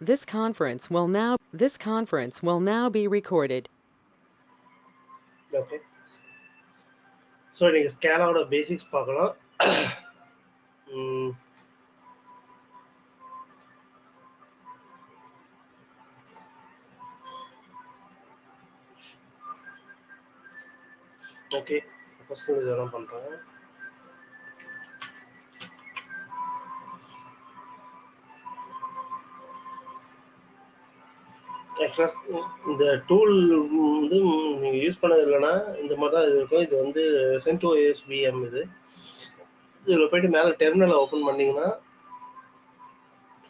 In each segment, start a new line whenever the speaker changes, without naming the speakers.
This conference will now this conference will now be recorded.
Okay so நீங்கள் ஸ்கேலாவோட basics பார்க்கலாம் ம், okay first இதெல்லாம் பண்ணுறேன் ஆக்சுவலாக இந்த டூல் வந்து நீங்கள் யூஸ் பண்ணது இல்லைன்னா இந்த மாதிரி தான் இது இருக்கும். இது வந்து சென்டோ எஸ்பிஎம் இது. இதில் போயிட்டு மேலே டெர்மினலை ஓப்பன் பண்ணீங்கன்னா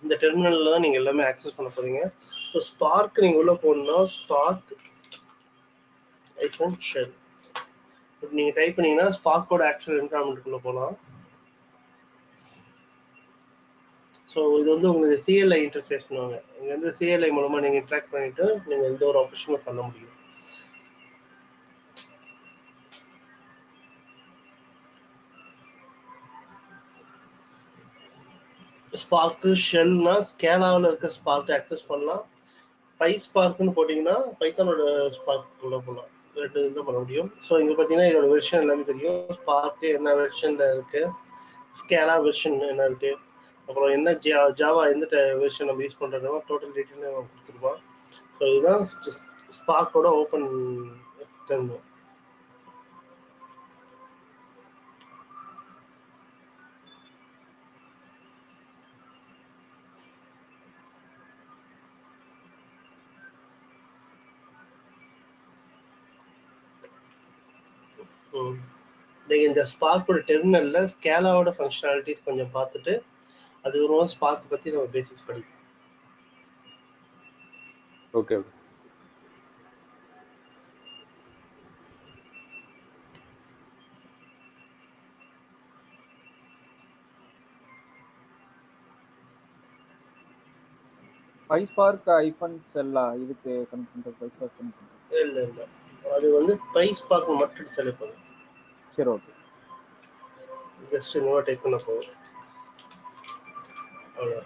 இந்த டெர்மினலில் தான் நீங்கள் எல்லாமே ஆக்சஸ் பண்ண போகிறீங்க ஸோ ஸ்பார்க் நீங்கள் உள்ளே போகணுன்னா ஸ்பார்க் ஐஃபோன் ஷெல் இப்போ நீங்கள் டைப் பண்ணீங்கன்னா ஸ்பார்க்கோட ஆக்சுவல் என்வரான்மெண்ட்டுக்குள்ளே போகலாம். ஸோ இது வந்து உங்களுக்கு சிஎல்ஐ இன்டர்ஃபேஸ்னுவாங்க இங்கே வந்து சிஎல்ஐ மூலமாக நீங்கள் இன்ட்ராக்ட் பண்ணிட்டு நீங்கள் எந்த ஒரு ஆப்ரேஷனும் பண்ண முடியும். ஸ்பார்க்கு ஷெல்னா ஸ்கேலாவில் இருக்க ஸ்பார்க் ஆக்சஸ் பண்ணலாம். பை ஸ்பார்க்னு போட்டிங்கன்னா பைத்தானோட ஸ்பார்க் உள்ள போகலாம் ரெண்டு இதில் பண்ண முடியும். ஸோ இங்கே பார்த்தீங்கன்னா இதோட வெர்ஷன் எல்லாமே தெரியும். ஸ்பார்க்கு என்ன வெர்ஷனில் இருக்கு? ஸ்கேலா வெர்ஷன் என்ன இருக்கு? அப்புறம் என்ன ஜா ஜாவா எந்த வெர்ஷன் நம்ம யூஸ் பண்ணுறோமோ டோட்டல் டீட்டெயில் நம்ம கொடுத்துருப்போம் ஸோ இதுதான் ஸ்பார்க்கோட ஓப்பன் டெர்மினல் ம். நீங்க இந்த ஸ்பார்க்கோட டெர்மினல்ல ஸ்கேலாவோட ஃபங்க்ஷனாலிட்டிஸ் கொஞ்சம் பார்த்துட்டு அதுக்கப்புறமா ஸ்பார்க் பத்தி நம்ம பேசிக்ஸ் படிப்போம்.
Okay okay.
ஃபைவ் ஸ்பார்க் ஐஃபோன் செல்லா இதுக்கு கனெக்ட் பண்ணுறது ஃபைவ் ஸ்பார்க் கனெக்ட் பண்ணுறது
இல்ல இல்ல. அது வந்து பை ஸ்பார்க் மட்டும் சொல்லி போதும்
சரி ஓகே
ஜஸ்ட் இந்த மாதிரி டைப் பண்ண போதும் அவ்வளோ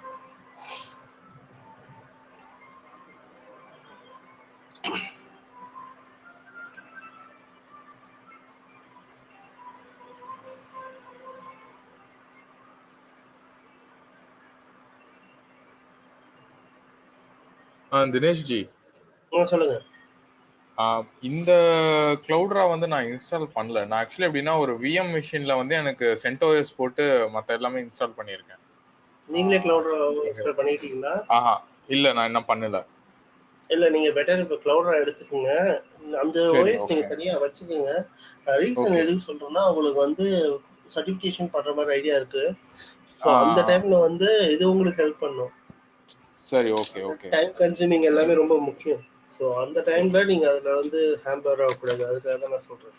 ஆ தினேஷ் ஜி
ஆ சொல்லுங்க.
இந்த கிளவுட்ரா வந்து நான் இன்ஸ்டால் பண்ணல. நான் ஆக்சுவலி எப்படின்னா ஒரு விஎம் மிஷின்ல வந்து எனக்கு சென்டோஎஸ் போட்டு மத்த எல்லாமே இன்ஸ்டால் பண்ணியிருக்கேன்.
நீங்களே கிளவுட் பண்ணிட்டீங்களா?
ஆஹா இல்ல நான் என்ன பண்ணல.
இல்ல நீங்க பெட்டர் இப்ப கிளவுடரா எடுத்துக்கோங்க. அந்த ஓஎஸ் நீங்க. தனியா வச்சுக்கோங்க. ரீசன். எதுக்கு சொல்றேன்னா உங்களுக்கு வந்து சர்டிபிகேஷன் பண்ற மாதிரி ஐடியா இருக்கு. அந்த டைம்ல வந்து இது உங்களுக்கு ஹெல்ப் பண்ணும்.
சரி ஓகே ஓகே
டைம் கன்சூமிங் எல்லாமே ரொம்ப முக்கியம். ஸோ அந்த டைம்ல நீங்க அதுல வந்து ஹேம்பர் ஆகக்கூடாது. அதுக்காக தான் நான் சொல்றேன்.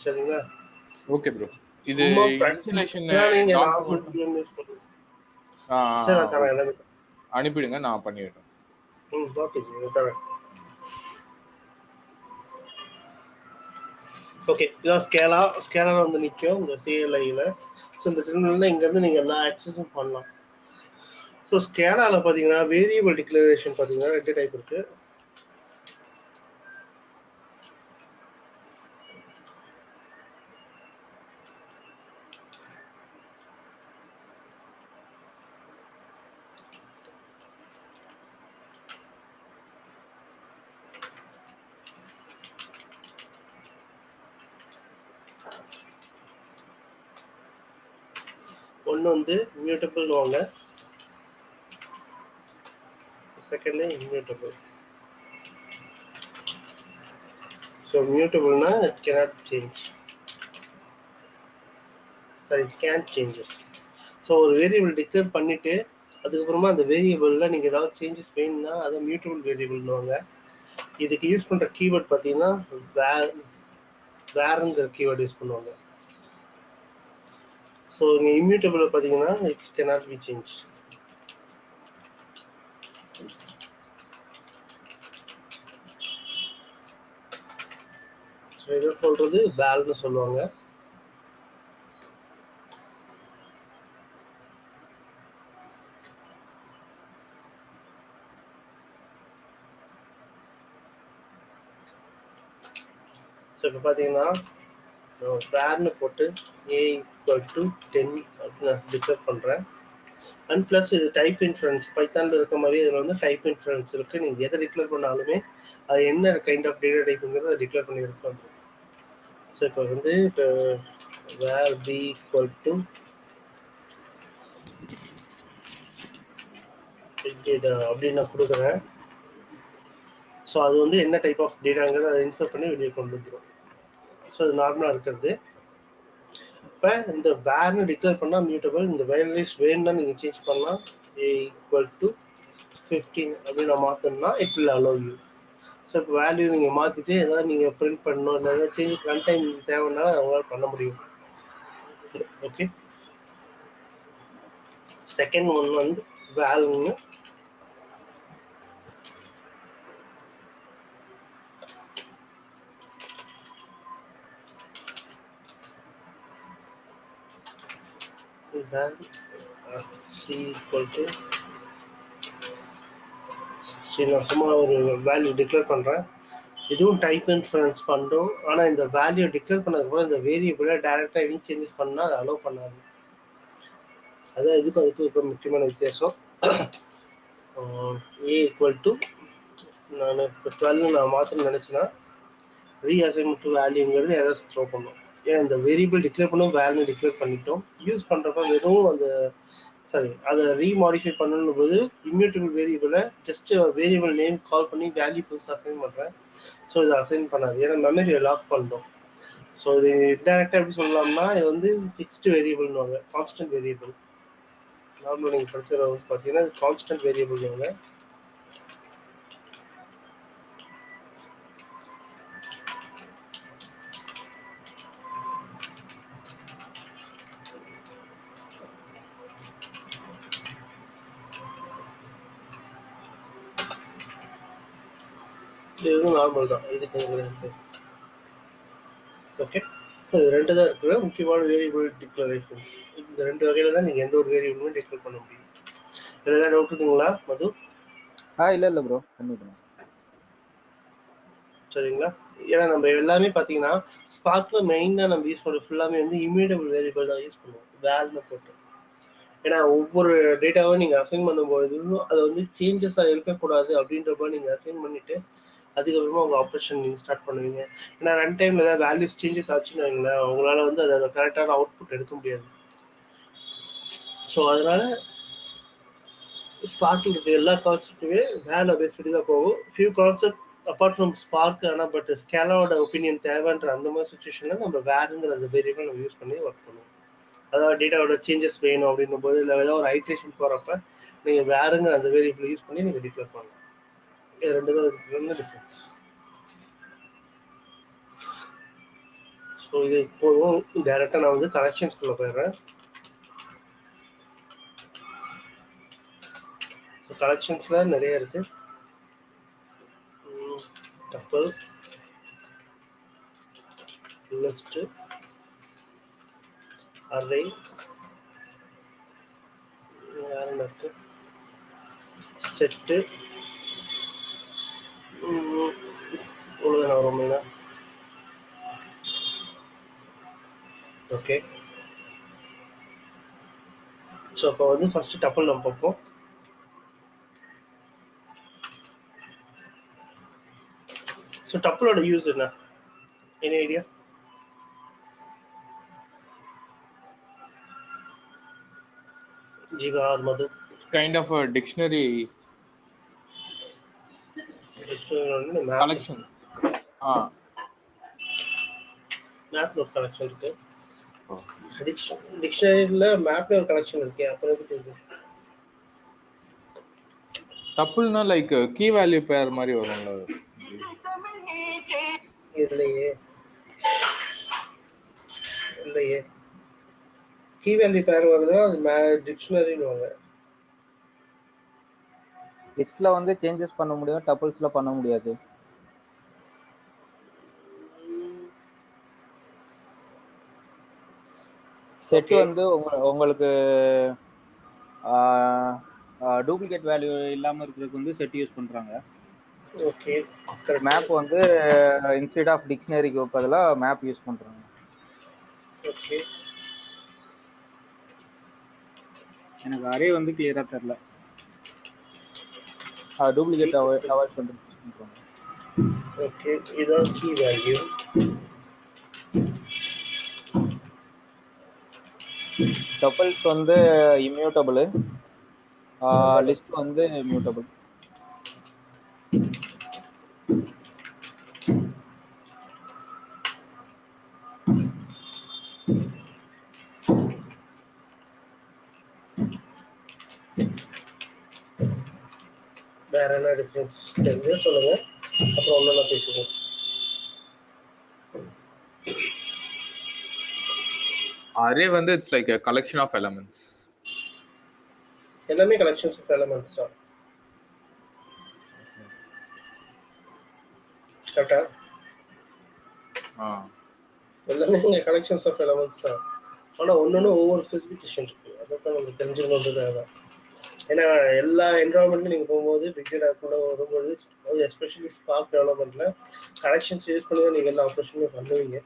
சரிங்களா?
ஓகே ப்ரோ இது அனுப்பிடுங்க நான் பண்ணிடுறேன்.
ஓகே இதான் ஸ்கேலா ஸ்கேலா வந்து நிற்கும் இந்த சிஎல்ஐயில் ஸோ இந்த டெர்மினலில் இங்கேருந்து நீங்கள் எல்லா ஆக்சஸும் பண்ணலாம். ஸோ ஸ்கேலாவில் பார்த்தீங்கன்னா வேரியபிள் டிக்ளரேஷன் பார்த்தீங்கன்னா ரெண்டு டைப் இருக்கு ஒன்று வந்து இம்யூட்டபிள் வாங்க. Second immutable so மியூட்டபிள்னா it cannot change sorry it can changes so ஒரு வேரியபிள் டிக்ளேர் பண்ணிட்டு அதுக்கப்புறமா அந்த வேரியபிளில் நீங்கள் ஏதாவது சேஞ்சஸ் வேணும்னா அதை மியூட்டபிள் வேரியபிள்னுவாங்க இதுக்கு யூஸ் பண்ணுற கீவேர்ட் பார்த்தீங்கன்னா வேர் வேறுங்கிற கீவேர்டு யூஸ் பண்ணுவாங்க. ஸோ இங்கே இம்யூட்டபிள் பார்த்தீங்கன்னா இட்ஸ் கெனாட் பி சேஞ்ச் இதை சொல்றது வேல்னு சொல்லுவாங்க. ஸோ இப்போ பார்த்தீங்கன்னா வேர்னு போட்டு ஏ ஈக்குவல் டு டென் அப்படின்னு நான் டிக்ளேர் பண்ணுறேன் அண்ட் ப்ளஸ் இது டைப் இன்ஃபரன்ஸ் பைத்தானில் இருக்க மாதிரி இதில் வந்து டைப் இன்ஃபரன்ஸ் இருக்குது நீங்கள் எதை டிக்ளேர் பண்ணாலுமே அது என்ன கைண்ட் ஆஃப் டேட்டா டைப்புங்கிறத அதை டிக்ளேர் பண்ணி எடுத்து ஸோ இப்போ வந்து இப்போ var B equal to data அப்படின்னு நான் கொடுக்குறேன். ஸோ அது வந்து என்ன டைப் ஆஃப் டேட்டாங்கிறத அதை இன்ஃபர் பண்ணி வெளியே கொண்டு வந்துடும் ஸோ அது நார்மலாக இருக்கிறது. இப்போ இந்த வேர்னு டிக்ளேர் பண்ணால் மியூட்டபிள் இந்த வேல்யூஸ் வேணும்னா நீங்கள் சேஞ்ச் பண்ணலாம் ஏ ஈக்குவல் டு ஃபிஃப்டீன் அப்படின்னு நான் it will allow you so இப்போ வேல்யூ நீங்கள் மாற்றிட்டு ஏதாவது நீங்கள் பிரிண்ட் பண்ணணும் இல்லை ஏதாவது சேஞ்ச் ரன் டைம் தேவைன்னாலும் அதை உங்களால் பண்ண முடியும். ஓகே செகண்ட் ஒன் வந்து வேல்யூன்னு then uh, c equal to 16 நான் சும்மா ஒரு வேல்யூ டிக்ளேர் பண்றேன். இதுவும் டைப் இன்ஃபரன்ஸ் பண்ணும் ஆனா இந்த வேல்யூ டிக்ளேர் பண்ணதுக்கு இந்த வேரியபிளை டைரக்டா எதுவும் சேஞ்சஸ் பண்ணா அதை அலோவ் பண்ணாது. அதான் இதுக்கும் அதுக்கும் இப்போ முக்கியமான வித்தியாசம். ஏ ஈக்குவல் டு நான் இப்போ டுவெல் நான் மாற்றணும்னு நினச்சேன்னா ரீஅசைன்மெண்ட் வேல்யூங்கிறது எதாவது த்ரோ பண்ணும். ஏன்னா இந்த வேரியபிள் டிக்ளேர் பண்ணோம் வேல்யூ டிக்ளேர் பண்ணிட்டோம். யூஸ் பண்ணுறப்ப வெறும் அந்த சாரி அதை ரீமாடிஃபை பண்ணணும் போது இம்யூட்டபிள் வேரியபிளை ஜஸ்ட் வேரியபிள் நேம் கால் பண்ணி வேல்யூ புதுசாக அசைன் பண்ணுறேன் ஸோ இதை அசைன் பண்ணாது. ஏன்னா மெமரியை லாக் பண்ணோம் ஸோ இது இன்டெரக்டாக எப்படி சொல்லலாம்னா இது வந்து ஃபிக்ஸ்டு வேரியபிள்னுவாங்க கான்ஸ்டன்ட் வேரியபிள் நார்மல் நீங்கள் படிச்சுற பார்த்தீங்கன்னா இது கான்ஸ்டன்ட் வேரியபிள்னுவாங்க நார்மல் தான். இதுக்கு இருக்கு ஓகே ஸோ இது ரெண்டு தான் இருக்கிற முக்கியமான வேரியபிள் டிக்ளரேஷன்ஸ் இந்த ரெண்டு வகையில தான் நீங்கள் எந்த ஒரு வேரியபிளுமே டிக்ளேர் பண்ண முடியும். இதில் ஏதாவது டவுட் இருக்குங்களா மது?
ஆ இல்லை இல்லை ப்ரோ பண்ணிக்கலாம்.
சரிங்களா? ஏன்னா நம்ம எல்லாமே பார்த்தீங்கன்னா ஸ்பார்க்ல மெயினாக நம்ம யூஸ் பண்ணுற ஃபுல்லாமே வந்து இம்யூட்டபிள் வேரியபிள் தான் யூஸ் பண்ணுவோம். வேல்னு போட்டு. ஏன்னா ஒவ்வொரு டேட்டாவும் நீங்கள் அசைன் பண்ணும்பொழுது அது வந்து சேஞ்சஸாக இருக்கக்கூடாது அப்படின்றப்ப நீங்கள் அசைன் பண்ணிட்டு அதுக்கப்புறமா உங்க ஆப்ரேஷன் நீங்க ஸ்டார்ட் பண்ணுவீங்க. ஏன்னா ரன் டைம்ல ஏதாவது வேல்யூஸ் சேஞ்சஸ் ஆச்சுன்னு வைங்களேன் உங்களால வந்து அதோட கரெக்டான அவுட்புட் எடுக்க முடியாது. ஸோ அதனால ஸ்பார்க்கில் இருக்க. எல்லா கான்செப்ட்டுமே வேலை பேஸ் பண்ணி தான் போகும். Few concept apart from spark ஆனால் பட் ஸ்கேலாவோட ஒப்பீனியன் தேவைன்ற அந்த மாதிரி சுச்சுவேஷன்ல நம்ம வேறுங்கிற அந்த வேரியபிள் நம்ம யூஸ் பண்ணி ஒர்க் பண்ணுவோம். அதாவது டேட்டாவோட சேஞ்சஸ் வேணும் அப்படின்னும் போது இல்லை ஏதாவது ஒரு ஐட்ரேஷன் போகிறப்ப நீங்கள் வேறுங்கிற அந்த வேரியபிள் யூஸ் பண்ணி நீங்கள் டிக்ளேர் பண்ணலாம். இது ரெண்டு தான் இதுக்கு டிஃப்ரென்ஸ் ஸோ இது இப்போதும் டைரெக்டாக நான் வந்து கனெக்ஷன்ஸ்குள்ளே போயிடுறேன் ஸோ கலெக்ஷன்ஸில் நிறைய இருக்கு டப்பல் லிஸ்ட் அரே வேற என்ன இருக்கு செட்டு இவ்வளோதான் வரும் மெயினாக ஓகே ஸோ அப்போ வந்து ஃபர்ஸ்ட் டப்பல் நம்ம பார்ப்போம். ஸோ டப்பலோட யூஸ் என்ன? என்ன idea Jeeva or Madhu.
Kind of dictionary collection ஆ.
மேப்ல ஒரு கலெக்ஷன் இருக்கு. டிக்ஷனரியில மேப்ல ஒரு கலெக்ஷன் இருக்கு. அப்புறம் எதுக்கு இது?
டப்புள்னா லைக் கீ வேல்யூ பேர் மாதிரி வரும்ல.
இல்லையே. இல்லையே. கீ வேல்யூ பேர் வருதா? அது டிக்ஷனரின்னு
லிஸ்ட்ல வந்து சேஞ்சஸ் பண்ண முடியும் டபுள்ஸ்ல பண்ண முடியாது. செட். வந்து உங்க- உங்களுக்கு டூப்ளிகேட் வேல்யூ இல்லாம இருக்கிறதுக்கு வந்து செட் யூஸ் பண்றாங்க.
ஓகே
மேப் வந்து இன்ஸ்டெட் ஆஃப் டிக்ஷனரிக்கு பதிலா மேப் யூஸ் பண்றாங்க.
ஓகே
எனக்கு அரே வந்து கிளியரா தெரியல. டூப்ளிகேட் அவாய்ட் அவாய்ட் பண்றது பண்றாங்க
ஓகே இதான் கீ வேல்யூ
டபுள்ஸ் வந்து இம்யூட்டபிள் லிஸ்ட் வந்து மியூட்டபிள்
வேற என்ன டிஃபரன்ஸ் தெரிஞ்சு சொல்லுங்க. அப்புறம் ஒன்னொன்னா பேசுவோம்
அரே வந்து it's like collection of elements
எல்லாமே கலெக்ஷன்ஸ் ஆஃப் எலமெண்ட்ஸ் தான். கரெக்டா
ஆ?
எல்லாமே இங்க கலெக்ஷன்ஸ் ஆஃப் எலமெண்ட்ஸ் தான். ஆனா ஒன்னொன்னு ஒவ்வொரு ஸ்பெசிஃபிகேஷன் இருக்கு. அதான் நம்ம தெரிஞ்சுக்கணுன்றது அதான் ஏன்னா எல்லா என்வரான்மெண்ட்லையும் நீங்க போகும்போது பிக் டேட்டாக்குள்ள வரும்போது அது எஸ்பெஷலி ஸ்பார்க் டெவலப்மெண்ட்ல கலெக்ஷன்ஸ் யூஸ் பண்ணி தான் நீங்க எல்லா ஆப்ரேஷனுமே பண்ணுவீங்க.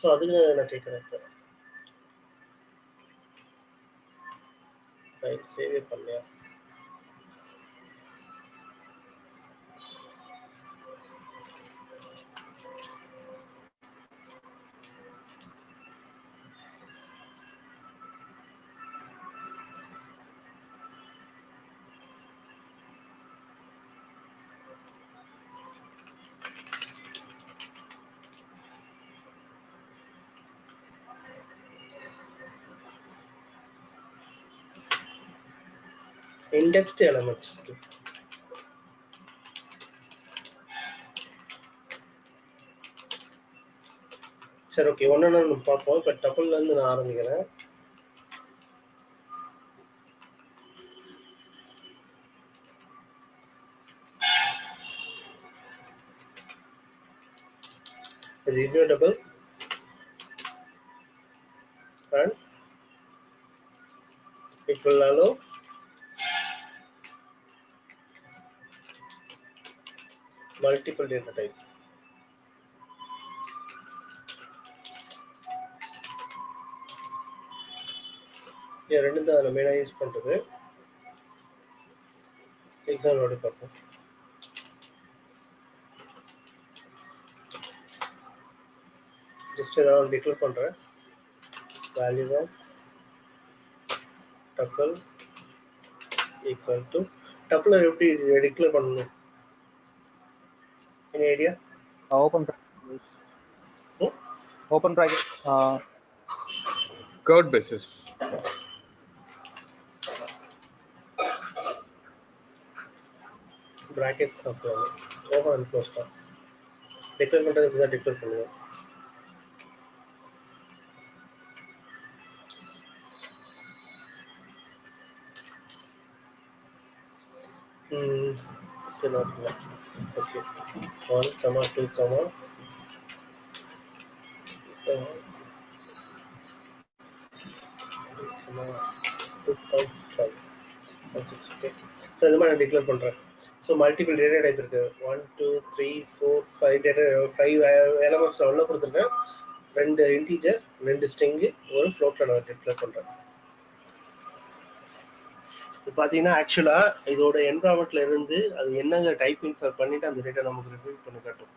ஸோ அதுக்கு நான் கேட்குறேன் இப்போ. ரைட் சேவே பண்ணலையா indexed elements. சரி ஓகே ஒன்று ஒன்று பார்ப்போம். இப்போ டபுள்லேருந்து நான் ஆரம்பிக்கிறேன். இது immutable and equal allow multiple data type இது ரெண்டு தான். அதில் மெயினாக யூஸ் பண்ணுறது எக்ஸாம்பிளோட பார்ப்போம். ஜஸ்ட் ஏதாவது டிக்ளேர் பண்ணுறேன் value of tuple equal to tuple எப்படி டிக்ளேர் பண்ணணும்? any idea
open open bracket
curd basis
brackets சாப்பிடுவாங்க ஓப்பன் அண்ட் க்ளோஸ் தான் டிக்ளேர் பண்ணுறதுக்கு தான் டிக்ளேர் பண்ணுவோம் ம் சரி okay okay one comma two comma two five five six okay so இது மாதிரி நான் டிக்ளேர் பண்ணுறேன் ஸோ மல்டிபிள் டேட்டா டைப் இருக்கு. One two three four five data five elements நான் உள்ள கொடுத்துருக்கேன். ரெண்டு இன்டீஜர் ரெண்டு ஸ்ட்ரிங்கு ஒரு ஃப்ளோட்டில் நான் டிக்ளேர் பண்ணுறேன் இது பார்த்தீங்கன்னா ஆக்சுவலாக இதோட என்வரான்மெண்ட்ல இருந்து அது என்னங்க டைப் இன்ஃபர் பண்ணிட்டு அந்த டேட்டா நமக்கு ரிட்ரீவ் பண்ணி காட்டும்.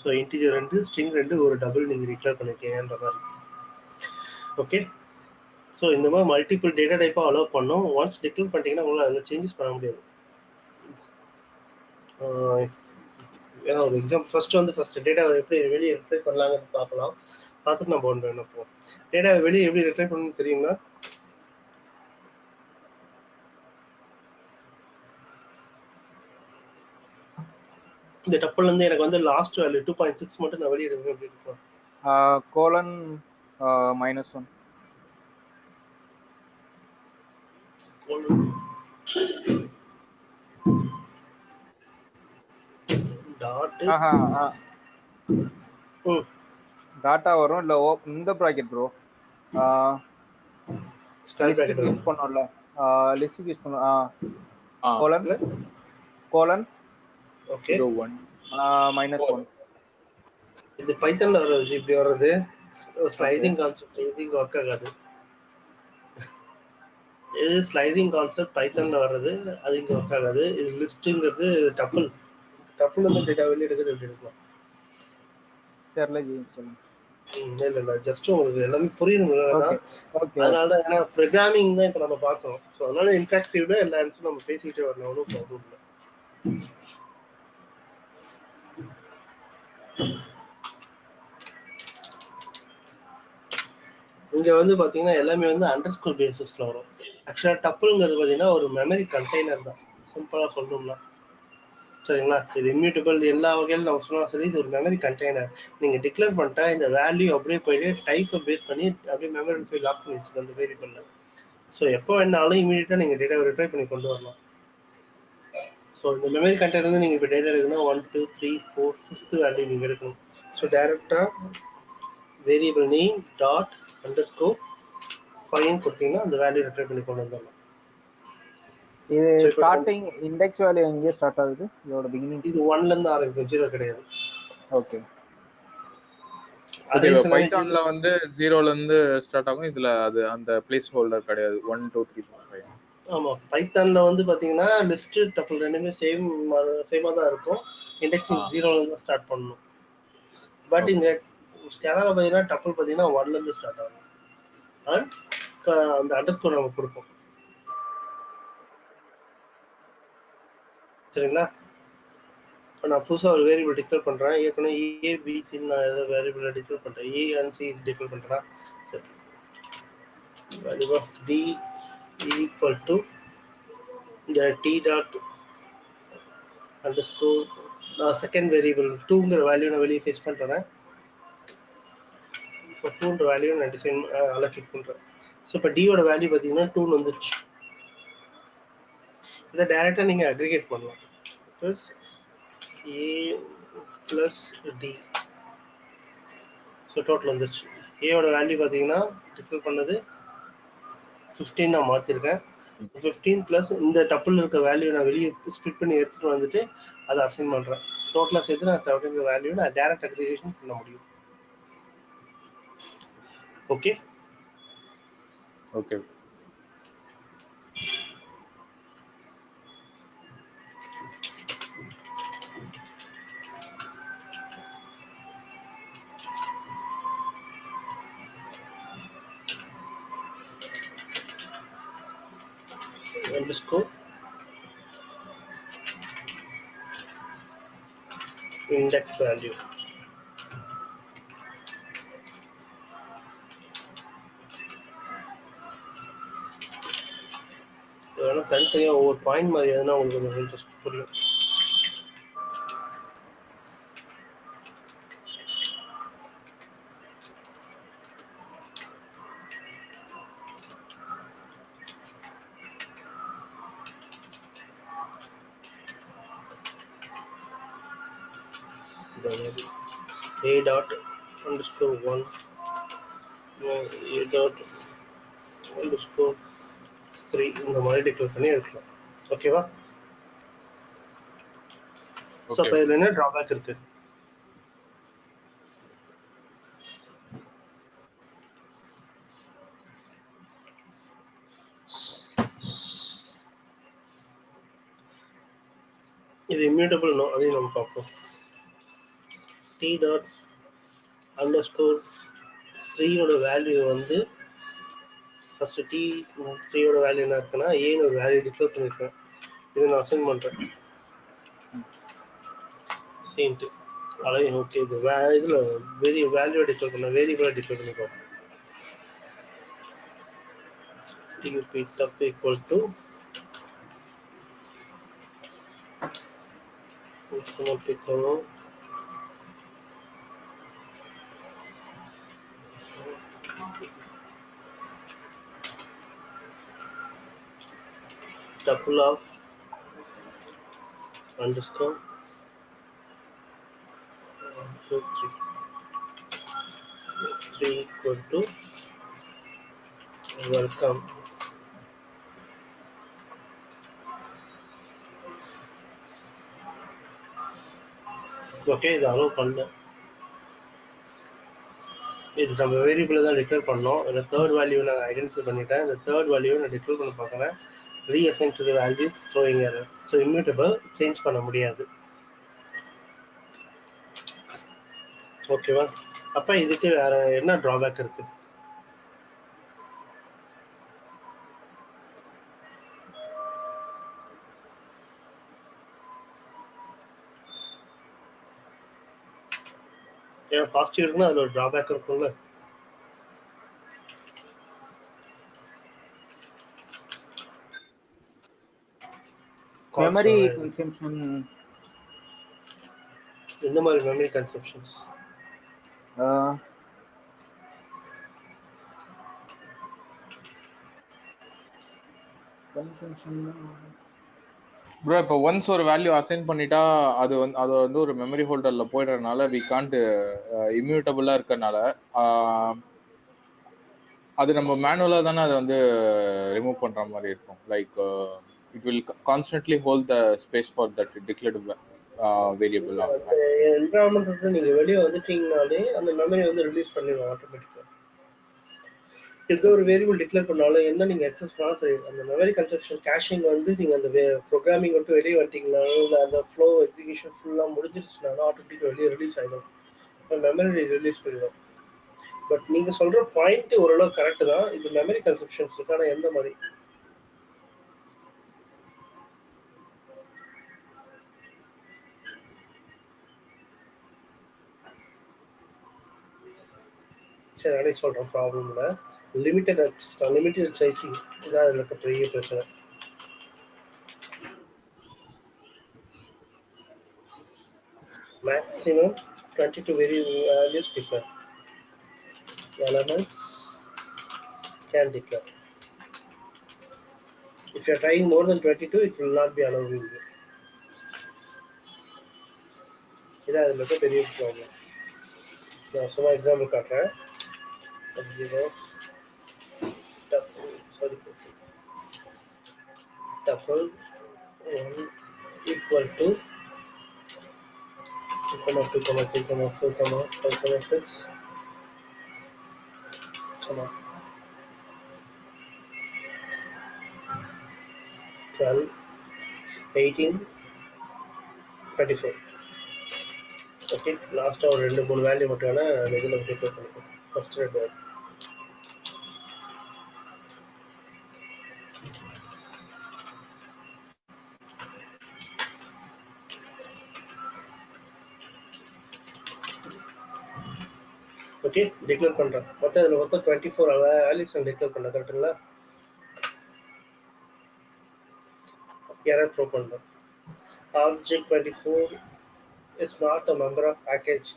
ஸோ இன்டீஜர் ரெண்டு ஸ்ட்ரிங் ரெண்டு ஒரு டபுள் நீங்கள் டிக்ளேர் பண்ணிக்கன்ற மாதிரி. ஓகே ஸோ இந்த மாதிரி மல்டிபிள் டேட்டா டைப்பாக அலோவ் பண்ணோம். ஒன்ஸ் டிக்ளேர் பண்ணிட்டீங்கன்னா உங்களால் அதில் சேஞ்சஸ் பண்ண முடியாது. ஏன்னா ஒரு எக்ஸாம் ஃபர்ஸ்ட் வந்து ஃபர்ஸ்ட் டேட்டா எப்படி வெளியே ரிட்ரைவ் பண்ணலாங்கிறது பார்க்கலாம். பார்த்துட்டு நம்ம ஒன்று என்ன போவோம் டேட்டா வெளியே எப்படி ரிட்ரைவ் பண்ணணும்னு தெரியுங்களா? இந்த டப்பிள் இருந்து எனக்கு வந்து last value two point six மட்டும் நான் வெளியே எடுக்கணும் எப்படி இருக்கும்
கோலன் மைனஸ் ஒன் டாட்டா வரும் இல்ல ஓ இந்த ப்ராக்கெட் ப்ரோ யூஸ் பண்ணோம்ல. லிஸ்ட்டுக்கு யூஸ் பண்ணோம் colon colon
okay
zero one
minus one
இது பைத்தன்ல வர்றது இப்படி வர்றது. ஸ்லைடிங் கான்செப்ட் இங்க ஒர்க் ஆகாது. இது ஸ்லைடிங் கான்செப்ட் பைத்தன்ல வர்றது அது இங்க ஒர்க் ஆகாது. இது லிஸ்ட்ங்கிறது டப்புள் டப்புள் வந்து டேட்டா வெளியே எடுக்கிறது எப்படி எடுக்கலாம்?
தெரியல சொல்லுங்க.
இல்ல இல்ல ஜஸ்ட் உங்களுக்கு எல்லாமே புரியணும் அதனால தான் ஏன்னா ப்ரோக்ராமிங் தான் இப்போ நம்ம பார்க்கறோம். ஸோ அதனால இன்ட்ராக்டிவ்ல எல்லா ஆன்சரும் நம்ம பேசிக்கிட்டே வரணும் ஒன்றும் ப்ராப்ளம் இல்லை. இங்க வந்து பாத்தீங்கன்னா எல்லாமே வந்து அண்டர் ஸ்கோர் பேசிஸ்ல வரும். ஆக்சுவலா டப்புள்ங்கிறது பாத்தீங்கன்னா ஒரு மெமரி கண்டெய்னர் தான். சிம்பிளா சொல்லணும்னா. சரிங்களா? இது இம்யூட்டபிள் எல்லா வகையிலும் நம்ம சொன்னாலும் சரி இது ஒரு மெமரி கண்டெய்னர் நீங்க டிக்ளேர் பண்ணிட்டா இந்த வேல்யூ அப்படியே போயிட்டு டைப்பை பேஸ் பண்ணி அப்படியே மெமரி போய் லாக் பண்ணி வச்சுக்கோ அந்த வேரியபிள்ல ஸோ எப்போ வேணாலும் இமீடியட்டா நீங்க டேட்டாவை ரிட்ரை பண்ணி கொண்டு வரலாம். ஸோ இந்த மெமரி கண்டெய்னர் வந்து நீங்க இப்போ டேட்டா எடுக்கணும் one two three four fifth value நீங்க எடுக்கணும். ஸோ டைரக்டா variable name dot underscore fine கொடுத்தீங்கன்னா அந்த வேல்யூ ரிட்ரை பண்ணி கொண்டு வந்துடலாம்.
இது ஸ்டார்டிங் இண்டெக்ஸ் வேல்யூ எங்கே ஸ்டார்ட் ஆகுது? இதோட பிகினிங்
இது ஒன்ல இருந்து ஆரம்பிக்கும். ஜீரோ கிடையாது.
ஓகே
அதே
பைத்தான்ல வந்து ஜீரோல இருந்து ஸ்டார்ட் ஆகும். இதுல அது அந்த பிளேஸ் ஹோல்டர் கிடையாது. One two three four five
ஆமா பைத்தான்ல வந்து பாத்தீங்கன்னா லிஸ்ட் டப்புள் ரெண்டுமே சேம் சேமா தான் இருக்கும். இண்டெக்ஸிங். ஜீரோல இருந்து ஸ்டார்ட் பண்ணணும். பட் இந்த ஸ்கேனால பாத்தீங்கன்னா டப்புள் பாத்தீங்கன்னா ஒன்ல இருந்து ஸ்டார்ட் ஆகும். அண்ட் அந்த அண்டர்ஸ்கோர் நம்ம கொடுப்போம். சரிங்களா? இப்போ நான் புதுசா ஒரு வேரியபிள் டிக்ளேர் பண்றேன். ஏற்கனவே ஏ பி நான் ஏதோ வேரியபிள் டிக்ளேர் பண்றேன். ஏ அண்ட் சி டிக்ளேர் பண்றேன்? சரி. Of T equal to the t dot underscore uh, நான் செகண்ட் வேரியபிள் டூங்கிற வேல்யூ நான் வெளியே ஃபேஸ் பண்ணுறேன் ஸோ டூன்ற வேல்யூ நான் டிசைன் அலோகேட் பண்ணுறேன் ஸோ இப்போ டியோட வேல்யூ பார்த்தீங்கன்னா டூன்னு வந்துருச்சு. இதை டைரெக்டாக நீங்கள் அக்ரிகேட் பண்ணலாம். Plus A plus T so total வந்துருச்சு. ஏயோட வேல்யூ பார்த்தீங்கன்னா டிஃபர் பண்ணது ஃபிஃப்டீன் நான் மாற்றிருக்கேன் ஃபிஃப்டீன் ப்ளஸ் இந்த டப்புள் இருக்க வேல்யூ நான் வெளியே ஸ்பிட் பண்ணி எடுத்துட்டு வந்துட்டு அதை அசைன் பண்ணுறேன் டோட்டலாக சேர்த்து நான் செவன்டீன் வேல்யூ நான் டேரக்ட் அக்ரிகேஷன் பண்ண முடியும்.
Okay
okay index value. வேணால் தனித்தனியாக ஒவ்வொரு பாயிண்ட் மாதிரி எதுனா உங்களுக்கு கொஞ்சம் இன்ட்ரெஸ்ட் புரியும் underscore one a dot underscore three இந்த மாதிரி டிக்ளேர் பண்ணி எடுக்கலாம். ஓகேவா ஸோ அப்போ இதில் என்ன ட்ராபேக் இருக்கு? இது இம்யூட்டபிள் நோ அதையும் நம்ம பார்ப்போம். டி டாட் அண்டர் ஸ்கோர் த்ரீயோட வேல்யூ வந்து ஃபஸ்ட்டு டி த்ரீயோட வேல்யூ என்ன இருக்குன்னா ஏன்னு ஒரு வேல்யூ டிக்ளேர் பண்ணியிருக்கேன் இதை நான் அசைன் பண்ணுறேன் சீன்ட்டு அலை ஓகே இது வே இதில் வெரி வேல்யூ டிக்ளேர் பண்ண வேரியபிளாக டிக்ளேர் பண்ணிக்கோ டியூபி டப் ஈக்குவல் டு பிக்கணும் tuple of underscore. One, two, three. Three equal to welcome. Okay இது அலோவ் பண்ணல இது நம்ம வேரியபிள் தான் டிக்ளேர் பண்ணோம். இந்த தேர்ட் வேல்யூ நான் ஐடென்டிஃபை பண்ணிட்டேன். இந்த தேர்ட் வேல்யூ நான் டிக்ளேர் பண்ண பார்க்குறேன். Reassign to the values throwing error. So immutable change பண்ண முடியாது. ஓகேவா அப்ப இதுக்கு வேற என்ன டிராபேக் இருக்கு? ஏன்னா பாசிட்டிவ் இருக்குன்னா அதுல ஒரு டிராபேக் இருக்கும்ல?
மெமரி கன்சம்ஷன்
எந்த மாதிரி மெமரி கன்செப்ஷன்ஸ்
கன்சம்ஷன்
ப்ரோ இப்போ ஒன்ஸ் ஒரு வேல்யூ அசைன் பண்ணிட்டா அது வந்து அது வந்து ஒரு மெமரி ஹோல்டர்ல போயிடுறதுனால வி காண்ட் இம்யூட்டபிளா இருக்கறனால ஆஹ், அது நம்ம மேனுவலா தானே அதை வந்து ரிமூவ் பண்ற மாதிரி இருக்கும். Like it will constantly hold the space for that declared variable
அந்த என்வரான்மெண்ட் விட்டு நீங்க வெளியே வந்துட்டீங்கனாலே அந்த மெமரி வந்து ரிலீஸ் பண்ணிடுவோம் ஆட்டோமேட்டிக்கா எந்த ஒரு வேரியபிள் டிக்ளேர் பண்ணாலும் என்ன நீங்க எக்ஸஸ் பண்ணாலும் சரி அந்த மெமரி கன்ஸ்ட்ரக்ஷன் கேஷிங் வந்து நீங்க அந்த ப்ரோக்ராமிங் விட்டு வெளியே வந்துட்டீங்கனாலும் இல்லை அந்த ஃப்ளோ எக்ஸிகியூஷன் ஃபுல்லா முடிஞ்சிருச்சுனாலும் ஆட்டோமேட்டிக் வெளியே ரிலீஸ் ஆயிடும் மெமரி ரிலீஸ் பண்ணிடும் பட் நீங்க சொல்ற பாயிண்ட் ஓரளவு கரெக்ட் தான். இது மெமரி கன்செப்ஷன்ஸ் இருக்கு ஆனா எந்த மாதிரி? சரி நானே சொல்றேன் ப்ராப்ளம் இல்லை லிமிட்டட் லிமிட்டட் சைஸிங் இதான் அதில் இருக்க பெரிய பிரச்சனை maximum 22 very values declare elements can declare if you are trying more than 22 it will not be allowing you இதான் அதில் இருக்க பெரிய ப்ராப்ளம் நான் சும்மா எக்ஸாம்பிள் காட்டுறேன் zero tuple sorry tuple one equal to two comma two comma three comma four comma five comma six comma twelve eighteen twenty four okay லாஸ்ட்டாக ஒரு ரெண்டு மூணு வேல்யூ மட்டும் வேணா நான் இதில் டிக்ளேர் பண்ணிக்கிறேன் ஃபர்ஸ்ட் ரெண்டு value. ஓகே டிக்ளேர் பண்றேன். மொத்தம் இதுல மொத்தம் டுவெண்ட்டி ஃபோர் வேல்யூஸ் நான் டிக்ளேர் பண்ணேன் கரெக்டுங்களா எரர் த்ரோ பண்றேன். Object twenty four is not a member of package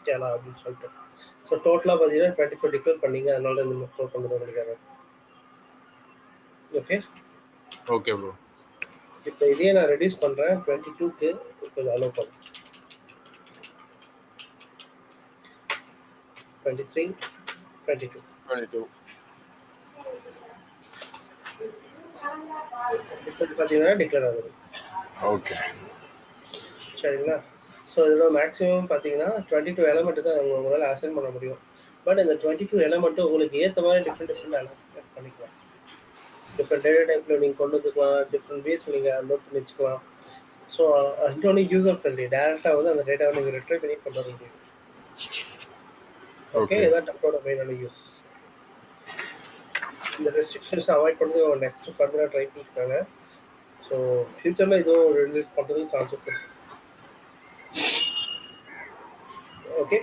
Scala அப்படின்னு சொல்லிட்டு. ஸோ டோட்டலாக பார்த்தீங்கன்னா டுவெண்ட்டி ஃபோர் டிக்ளேர் பண்ணீங்க அதனால இந்த த்ரோ பண்ணது உங்களுக்கு error. ஓகே
ஓகே ப்ரோ
இப்போ இதையே நான் ரெடியூஸ் பண்றேன். டுவெண்ட்டி டூக்கு இப்போ இதை அலோவ் பண்ணுறேன் twenty three twenty two
twenty two
இப்போ பார்த்தீங்கன்னா டிக்ளேர் ஆகுது.
ஓகே
சரிங்களா? ஸோ இதில் மேக்ஸிமம் பார்த்தீங்கன்னா டுவெண்ட்டி டூ எலமெண்ட் தான் உங்க- உங்களால் அசைன் பண்ண முடியும். பட் இந்த டுவெண்ட்டி டூ எலமெண்ட்டும் உங்களுக்கு ஏற்ற மாதிரி டிஃப்ரெண்ட் டிஃப்ரெண்ட் பண்ணிக்கலாம். டிஃப்ரெண்ட் டேட்டா டைப்பில் நீங்கள் கொண்டு வந்துக்கலாம். டிஃப்ரெண்ட் வேஸ் நீங்கள் லோட் பண்ணி வச்சுக்கலாம். ஸோ இன்னொன்று யூசர் ஃப்ரெண்ட்லி டேரெக்டாக வந்து அந்த டேட்டாவை நீங்கள் ரிட்ரை பண்ணி கொண்டு வர முடியும். ஓகே. இதான் டப்போட மெயினான யூஸ் இந்த ரெஸ்ட்ரிக்ஷன்ஸ் அவாய்ட் பண்ணி நெக்ஸ்ட் ஃபர்தராக ட்ரை பண்ணிருக்காங்க ஸோ ஃபியூச்சரில் இதுவும் ரிலீஸ் பண்ணுறதுக்கு சான்சஸ் இருக்கு. ஓகே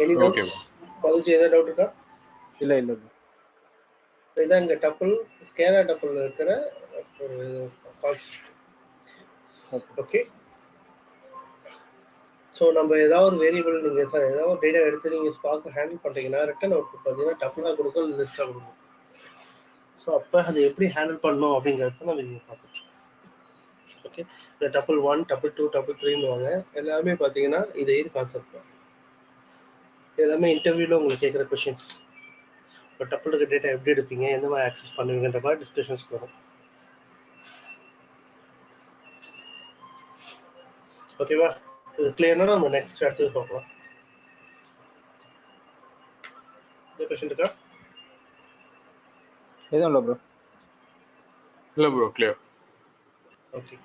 எனி டவுட்ஸ் மதுச்சு ஏதாவது டவுட் இருக்கா?
இல்ல இல்ல.
இதான் இங்கே டப்பிள் ஸ்கேலா டப்பிள் இருக்கிற ஒரு கான்செப்ட்
Okay.
ஓகே ஸோ நம்ம ஏதாவது ஒரு வேரியபிள் நீங்கள் ஏதாவது ஒரு டேட்டா எடுத்து நீங்கள் ஸ்பார்க் ஹேண்டில் பண்ணுறீங்கன்னா ரிட்டன் அவுட்புட் பார்த்தீங்கன்னா டப்புளாக கொடுக்கும் லிஸ்ட்டாக கொடுக்கும்? ஸோ அப்போ அதை எப்படி ஹேண்டில் பண்ணணும் அப்படிங்கிறத நம்ம நீங்கள் பார்த்துட்டு ஓகே இந்த double one double two double த்ரீன்னுவாங்க எல்லாமே பார்த்தீங்கன்னா இதே இது கான்செப்ட் தான். எல்லாமே இன்டர்வியூவில் உங்களுக்கு கேட்குற கொஷின்ஸ் இப்போ டபுள் இருக்க டேட்டா எப்படி எடுப்பீங்க எந்த மாதிரி ஆக்சஸ் பண்ணுவீங்கன்ற மாதிரி டிஸ்கஷன்ஸ் வரும். ஓகேவா இது கிளியர்னா நம்ம நெக்ஸ்ட் அடுத்தது பார்க்கலாம் இந்த கொஸ்டின் இருக்கா?
எதுவும் இல்லை ப்ரோ
இல்ல ப்ரோ கிளியர்
ஓகே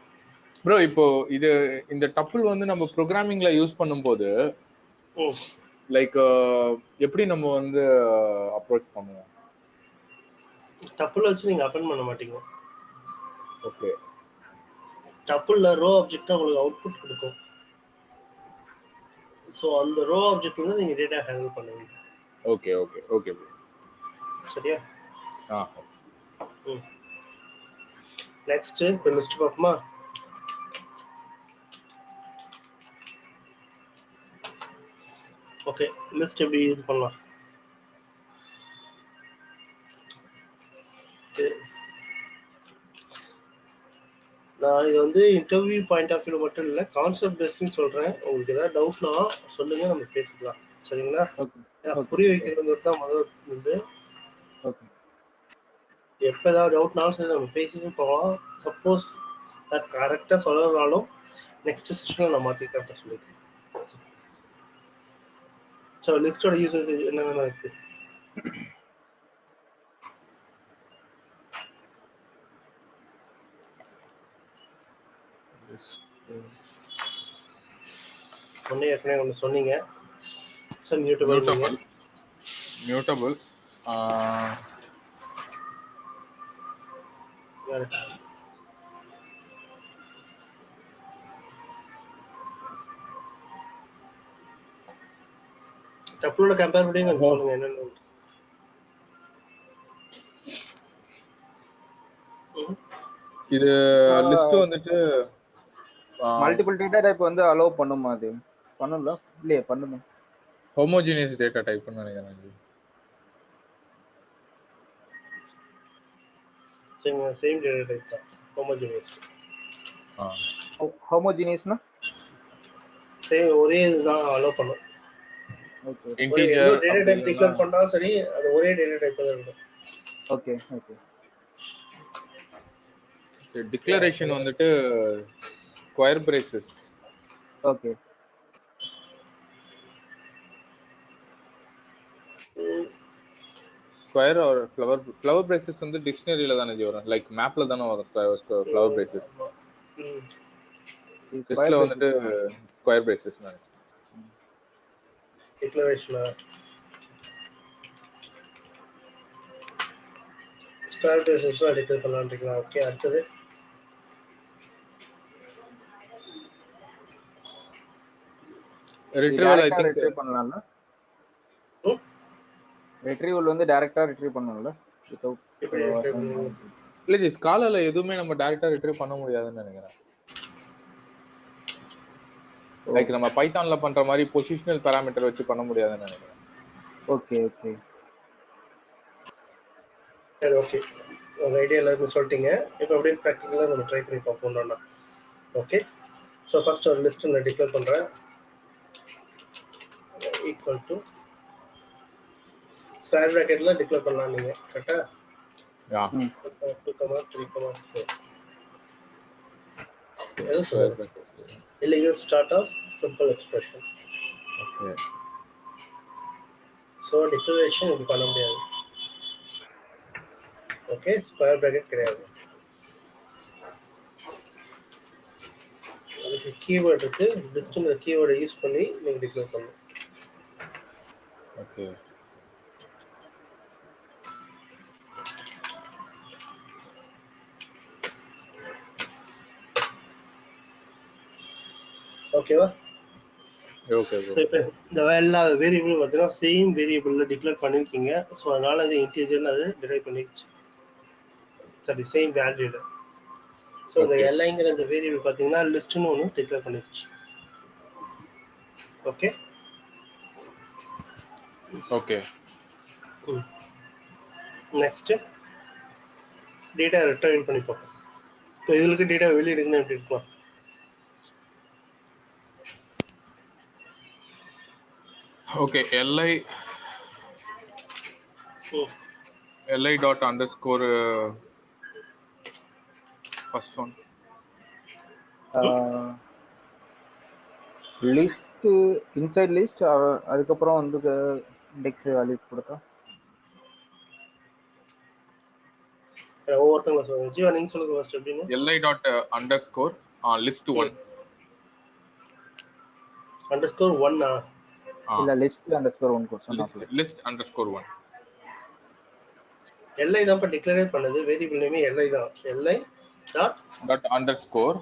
ப்ரோ இப்போ இது இந்த டப்புள் வந்து நம்ம ப்ரோக்ராமிங்ல யூஸ் பண்ணும்போது லைக் எப்படி நம்ம வந்து அப்ரோச் பண்ணுவோம்?
டப்புல வச்சு நீங்க அப்பன் பண்ண மாட்டீங்க.
ஓகே
டப்புல ரோ ஆப்ஜெக்ட் உங்களுக்கு அவுட்புட் கொடுக்கும். ஸோ அந்த ரோ ஆப்ஜெக்ட் வந்து நீங்க டேட்டா ஹேண்டில் பண்ணுவீங்க.
ஓகே ஓகே ஓகே
சரியா?
ஆ.
நெக்ஸ்ட் இப்போ லிஸ்ட் பார்ப்போமா? ஓகே லிஸ்ட் எப்படி இது பண்ணலாம்? நான் இது வந்து இன்டர்வியூ பாயிண்ட் ஆஃப் வியூ மட்டும் இல்லை கான்செப்ட் பேஸ்ட்னு சொல்றேன். உங்களுக்கு ஏதாவது டவுட்னா சொல்லுங்க நம்ம பேசிக்கலாம். சரிங்களா. புரிய வைக்கிறது தான் முதல்
ஓகே
எப்போ ஏதாவது டவுட்னாலும் சரி நம்ம பேசிட்டு போகலாம். சப்போஸ் அது கரெக்டாக சொல்லனாலும் நெக்ஸ்ட் செஷனில் நான் மாற்றி கரெக்டாக சொல்லிக்கிறேன். ஸோ லிஸ்டோட யூசஸ் என்னென்ன இருக்கு? ஒன்றே ஏற்கனவே ஒன்று சொன்னீங்க. சார் மியூட்டபிள்
மியூட்டபிள் மியூட்டபிள்
டப்புளோட கம்பேர் பண்ணி கொஞ்சம் சொல்லுங்க என்னென்ன
இது லிஸ்ட் வந்துட்டு
மல்டிபிள் டேட்டா டைப் வந்து அலோவ் பண்ணுமா அது? பண்ணல இல்லையே பண்ணுமா.
ஹோமோஜினியஸ் டேட்டா டைப்னு நினைக்கிறேன் இது.
சரிங்க சேம் டேட்டா டைப் தான். ஹோமோஜினியஸ்
ஆ.
ஹோமோஜினியஸ்னா
சேம் ஒரே இதுதான் அலோவ் பண்ணும்.
இன்டீஜர்
எந்த டேட்டா டைப் டிக்ளேர் பண்ணாலும் சரி அது ஒரே டேட்டா டைப் தான் இருக்கும்
ஓகே ஓகே
டிக்ளரேஷன் வந்துட்டு ஸ்கொயர் பிரேசஸ்
ஓகே
ஸ்கொயர் ஒரு ஃப்ளவர் ஃப்ளவர் பிரேசஸ் வந்து டிக்ஷனரியில தானே ஜி வரும் லைக் மேப்ல தானே வரும் ஃப்ளவர் பிரேசஸ். லிஸ்ட்ல வந்துட்டு ஸ்கொயர் பிரேசஸ் நினைச்சேன்
டிக்ளரேஷனா ஸ்கொயர் பேசஸ்லாம் டிக்ளேர் பண்ணலான்றீங்களா ஓகே அடுத்தது.
ரிட்ரீவல் ஐ திங்க்
ரிட்ரீவ் பண்ணலாம்ல? ரிட்ரீவல் வந்து டைரக்டா ரிட்ரீவ்
retrieve பண்ணுவீங்க?
இல்ல ஜி ஸ்காலால எதுவுமே நம்ம டைரக்டா ரிட்ரீவ் பண்ண முடியாதுன்னு நினைக்கிறேன். லைக் நம்ம பைத்தான்ல பண்ற மாதிரி பொசிஷனல் பாராமீட்டர் வச்சு பண்ண முடியாதுன்னு நினைக்கிறேன்.
ஓகே ஓகே
சரி ஓகே உங்கள் ஐடியா எல்லாருமே சொல்லிட்டீங்க. இப்போ அப்படியே ப்ராக்டிக்கலாக நம்ம ட்ரை பண்ணி பார்ப்போம்னா ஓகே ஸோ ஃபர்ஸ்ட் ஒரு லிஸ்ட் நான் டிக்ளேர் பண்ணுறேன் ஈக்குவல் டு ஸ்கொயர் ப்ராக்கெட்டில் டிக்ளேர் பண்ணலாம் நீங்கள் கரெக்டாக
யா
ம்.
Two comma three comma four எது சொல்லுங்க இல்லை you start off simple expression
okay
so declaration இப்படி பண்ண முடியாது ஓகே ஸ்கொயர் ப்ராக்கெட் கிடையாது அதுக்கு கீவேர்ட் இருக்கு லிஸ்ட்டுங்கிற கீவேர்டை யூஸ் பண்ணி நீங்கள் டிக்ளேர் பண்ணணும்
ஓகே
ஓகேவா
ஓகே
ஸோ இப்போ இந்த எல்லா வேரியபிளும் பார்த்தீங்கன்னா சேம் வேரியபிளில் டிக்ளேர் பண்ணியிருக்கீங்க ஸோ அதனால அது இன்டீஜர்னு அது டிரைவ் பண்ணிடுச்சு சரி சேம் வேல்யூல ஸோ இந்த. எல்ஐங்கிற இந்த வேரியபிள் பார்த்தீங்கன்னா லிஸ்ட்னு ஒன்று டிக்ளேர் பண்ணிடுச்சு okay
okay
next data retrieve பண்ணி பார்ப்போம். இப்போ இதுக்கு டேட்டா வெளியே எடுக்கணும் எப்படி இருக்கலாம்.
ஓகே எல்ஐ
ம்
LI dot underscore first one
list inside list அதுக்கப்புறம் வந்து இண்டெக்ஸ் வேல்யூ கொடுத்தா?
ஒவ்வொருத்தவங்க சொல்லுங்க. ஜீவா நீங்க சொல்லுங்க ஃபர்ஸ்ட் எப்படின்னு
LI dot underscore list
one underscore ஒன்னா
இல்ல லிஸ்ட் அண்டர் ஸ்கோர் ஒன் கொடுத்தோம்
list underscore one
LI தான் இப்போ டிக்ளரேட் பண்ணது வேரியபிள் நேமே எல்ஐ தான். LI
dot dot underscore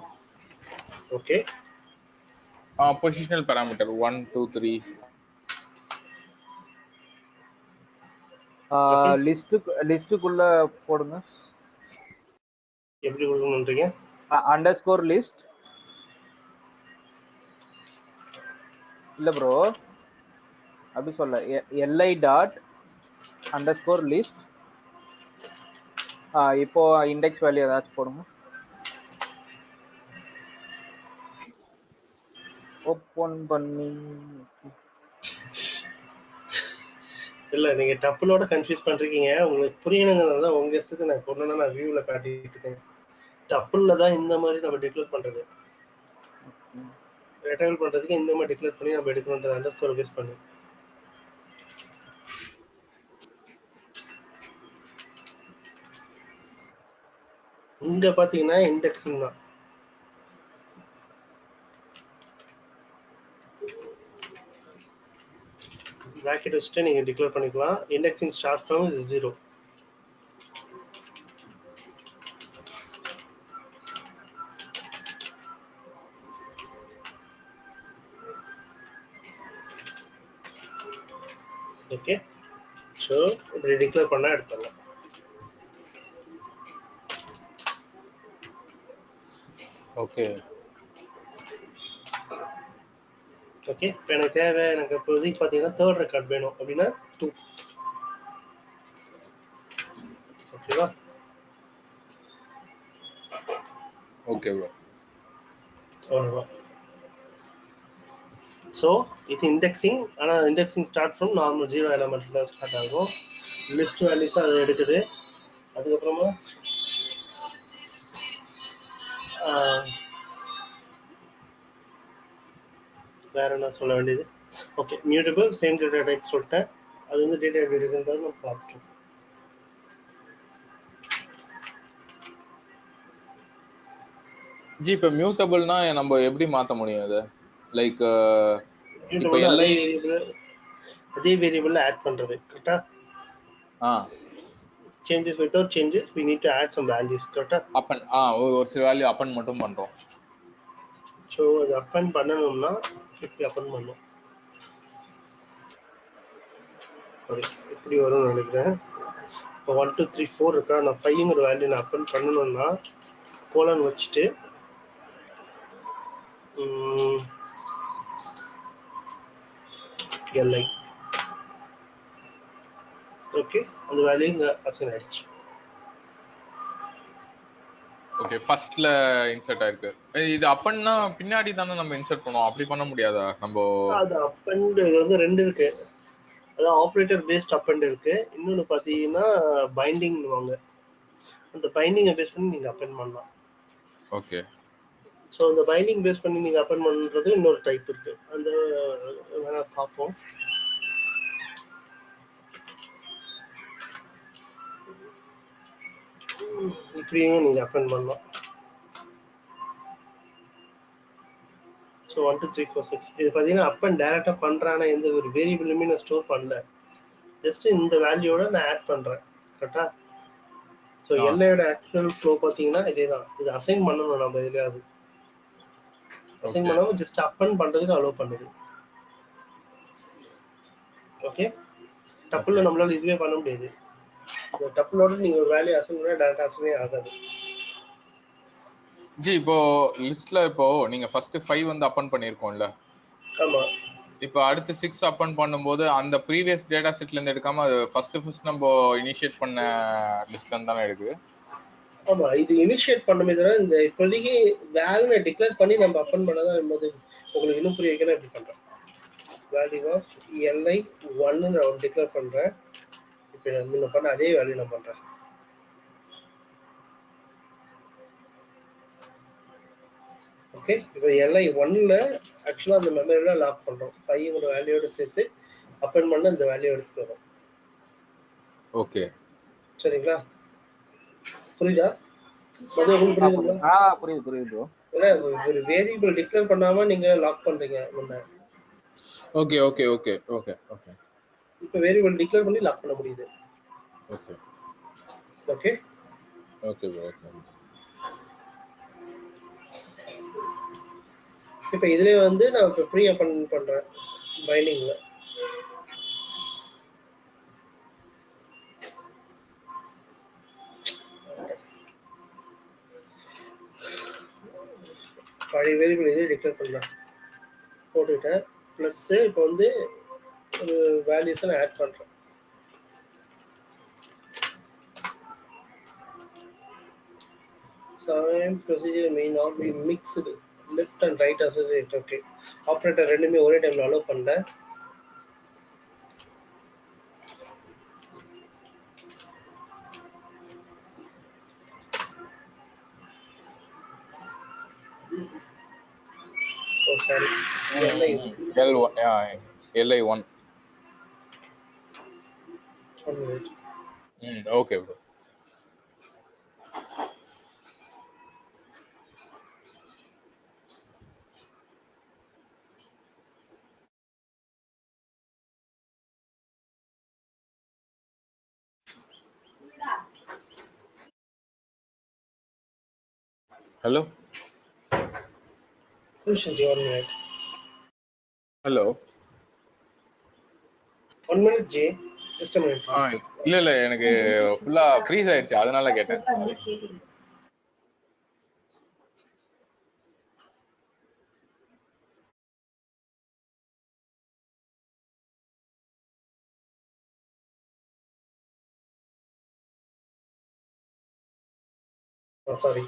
okay
positional parameter one two three
லிஸ்ட்டுக்கு லிஸ்ட்டுக்குள்ள போடுங்க.
எப்படி கொடுக்கணுன்றீங்க
அண்டர் ஸ்கோர் லிஸ்ட் இல்ல ப்ரோ அப்படி சொல்ல. LI dot underscore list இப்போ இண்டெக்ஸ் வேல்யூ ஏதாச்சும் போடுங்க. ஓப்பன் பண்ணி.
இல்ல நீங்க டப்புலோட கன்ஃபியூஸ் பண்றீங்க. உங்களுக்கு புரியணுங்கிறதுனால தான் உங்க இஷ்டத்துக்கு நான் கொண்டு நான் வியூல காட்டிட்டு இருக்கேன். டப்புல தான் இந்த மாதிரி நம்ம டிக்ளேர் பண்றது. ரெட்டபிள் பண்றதுக்கு இந்த மாதிரி டிக்ளேர் பண்ணி நம்ம எடுக்கணுன்றது அண்டர் ஸ்கோர் பேஸ் பண்ணி. இங்க பாத்தீங்கன்னா இண்டெக்ஸிங் தான். பிராக்கெட் வச்சுட்டு நீங்க டிக்ளேர் பண்ணிக்கலாம். இண்டெக்ஸிங் ஸ்டார்ட் ஃப்ரம் இது ஜீரோ ஓகே ஸோ இப்படி டிக்ளேர் பண்ணா எடுத்துடலாம்.
ஓகே.
ஓகே இப்போ எனக்கு தேவை எனக்கு இப்போதைக்கு பார்த்தீங்கன்னா தேர்ட் ரெக்கார்ட் வேணும் அப்படின்னா டூ ஓகேவா
ஓகே ப்ரோ
அவ்வளோதான் ஸோ இது இண்டெக்ஸிங் ஆனால் indexing start from normal zero element தான் ஸ்டார்ட் ஆகும். லிஸ்ட் வேல்யூஸ் அது எடுக்குது. அதுக்கப்புறமா வேற என்ன சொல்ல வேண்டியது? Okay mutable same data type சொல்லிட்டேன். அது வந்து டேட்டா எப்படி இருக்குன்றது நம்ம பார்த்துட்டோம்.
ஜி இப்போ மியூட்டபிள்னா நம்ம எப்படி மாத்த முடியும் அது லைக் இப்போ
வேரியபிள் அதே வேரியபிள் ஆட் பண்றது கரெக்டா
ஆ.
Changes without changes we need to add some values. கரெக்டா
அப்பன் ஆ ஒரு ஒரு சில வேல்யூ அப்பன் மட்டும் பண்றோம்
ஸோ அது அப்பன் பண்ணணும்னா இப்படி அப்பன் பண்ணும் சாரி இப்படி வரும்னு நினைக்கிறேன். இப்போ ஒன் டூ த்ரீ ஃபோர் இருக்கா? நான் ஃபைவ்ங்கிற வேல்யூ நான் அப்பன் பண்ணணும்னா கோலன் வச்சுட்டு எல்ஐ ஓகே அந்த வேல்யூ இங்கே அசைன் ஆயிடுச்சு.
ஓகே ஃபர்ஸ்ட்ல இன்சர்ட் ஆயிருக்கு. இது அப்பன்னா பின்னாடி தானே நம்ம இன்சர்ட் பண்ணுவோம். அப்படி பண்ண முடியாதா? நம்ம
அது அப் அண்ட் இது வந்து ரெண்டு இருக்கு. அதான் ஆப்ரேட்டர் பேஸ்ட் அப் அண்ட் இருக்கு. இன்னொன்னு பாத்தீங்கன்னா பைண்டிங் வாங்க அந்த பைண்டிங்கை பேஸ் பண்ணி நீங்க அப்பன் பண்ணலாம்.
ஓகே
ஸோ அந்த பைண்டிங் பேஸ் பண்ணி நீங்க அப்பன் பண்றது இன்னொரு டைப் இருக்கு. அந்த பார்ப்போம். இப்படியும் நீங்க அப்பன் பண்ணலாம். So one two three four six இது பார்த்தீங்கன்னா அப் அண்ட் டேரெக்டாக பண்ணுறான எந்த ஒரு வேரியபிளுமே நான் ஸ்டோர் பண்ணல. ஜஸ்ட் இந்த வேல்யூவோட நான் ஆட் பண்ணுறேன் கரெக்டா ஸோ. எல்லையோட ஆக்சுவல் ஃப்ளோ பார்த்தீங்கன்னா இதே தான் இது அசைன் பண்ணணும் நம்ம எதுலையாவது. அசைன். பண்ணாமல் ஜஸ்ட் அப் அண்ட் பண்ணுறதுக்கு அலோவ் பண்ணுது. ஓகே டப்புல நம்மளால இதுவே பண்ண முடியாது. இந்த டப்புலோட நீங்க ஒரு வேல்யூ அசைன் பண்ணா டேரக்டா அசைனே ஆகாது.
ஜி இப்போ லிஸ்ட்ல இப்போ நீங்க ஃபர்ஸ்ட் ஃபைவ் வந்து அப்பன் பண்ணிருக்கோம்ல.
ஆமா.
இப்போ அடுத்து சிக்ஸ் அப்பன் பண்ணும்போது அந்த ப்ரீவியஸ் டேட்டா செட்ல இருந்து எடுக்காம அது ஃபர்ஸ்ட் ஃபர்ஸ்ட் நம்ம இனிஷியேட் பண்ண லிஸ்ட்ல இருந்து தானே எடுக்குது?
ஆமா இது இனிஷியேட் பண்ணுமே தவிர இந்த இப்போதைக்கு வேல்யூ டிக்ளேர் பண்ணி நம்ம அப்பன் பண்ணதான் என்பது உங்களுக்கு இன்னும் புரிய வைக்கணும் இப்படி பண்றேன். வேல்யூ ஆஃப் எல்ஐ ஒன்னு நான் டிக்ளேர் பண்றேன். இப்போ நான் முன்ன பண்ண அதே வேல்யூ நான் பண்றேன். ஓகே இப்போ எல்ஐ ஒன்ல ஆக்சுவலாக அந்த மெமரியில் லாக் பண்ணுறோம் ஃபைவோட வேல்யூவோட சேர்த்து அப்பன் பண்ண இந்த வேல்யூ எடுத்துட்டு வரோம்.
ஓகே
சரிங்களா? புரியுதா?
புரியுது புரியுது
ஒரு வேரியபிள் டிக்ளேர் பண்ணாம நீங்க லாக் பண்றீங்க முன்ன.
Okay okay okay okay okay
இப்ப வேரியபிள் டிக்ளேர் பண்ணி லாக் பண்ண முடியுது.
ஓகே
ஓகே இப்ப இதுலயே வந்து நான் இப்ப ப்ரீ அப்பன் பண்றேன் பைண்டிங்ல பழைய வேரியபிள் இதே டிக்ளேர் பண்ணலாம் போட்டுக்கிட்டேன் ப்ளஸ் இப்போ வந்து ஒரு வேல்யூஸை நான் ஆட் பண்ணுறேன் same procedure may not be mixed left and right associate okay operator ரெண்டுமே ஒரே டைம்ல அலோவ் பண்ணல
L1 yeah,
LI1 Mm,
okay,
bro. Hello. Hello. One minute,
Jay. இல்ல இல்ல எனக்கு ஃபுல்லா ஃப்ரீஸ் ஆயிடுச்சு. அதனால கேட்டேன்.
சாரி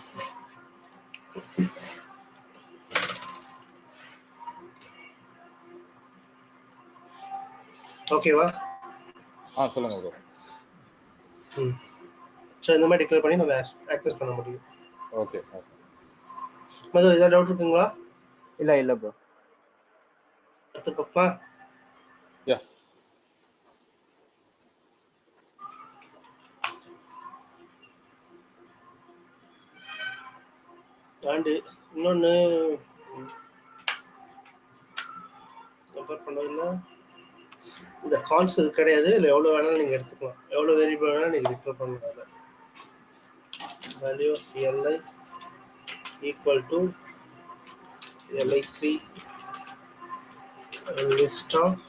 ஓகேவா
ஆ சொல்லுங்க ப்ரோ
ம். ஸோ இந்த மாதிரி டிக்ளேர் பண்ணி நம்ம ஆக்சஸ் பண்ண முடியும்.
ஓகே ஓகே
மது ஏதாவது டவுட் இருக்குங்களா?
இல்ல இல்ல ப்ரோ
அடுத்த பக்கமா?
யா
அண்டு இன்னொன்று கம்பேர் பண்ணதில்ல இந்த கால்ஸ் இது கிடையாது. இல்லை எவ்வளோ வேணாலும் நீங்கள் எடுத்துக்கலாம். எவ்வளோ வேரியபிள் வேணாலும் நீங்கள் டிக்ளேர் பண்ணலாம் value LI equal to LI three list of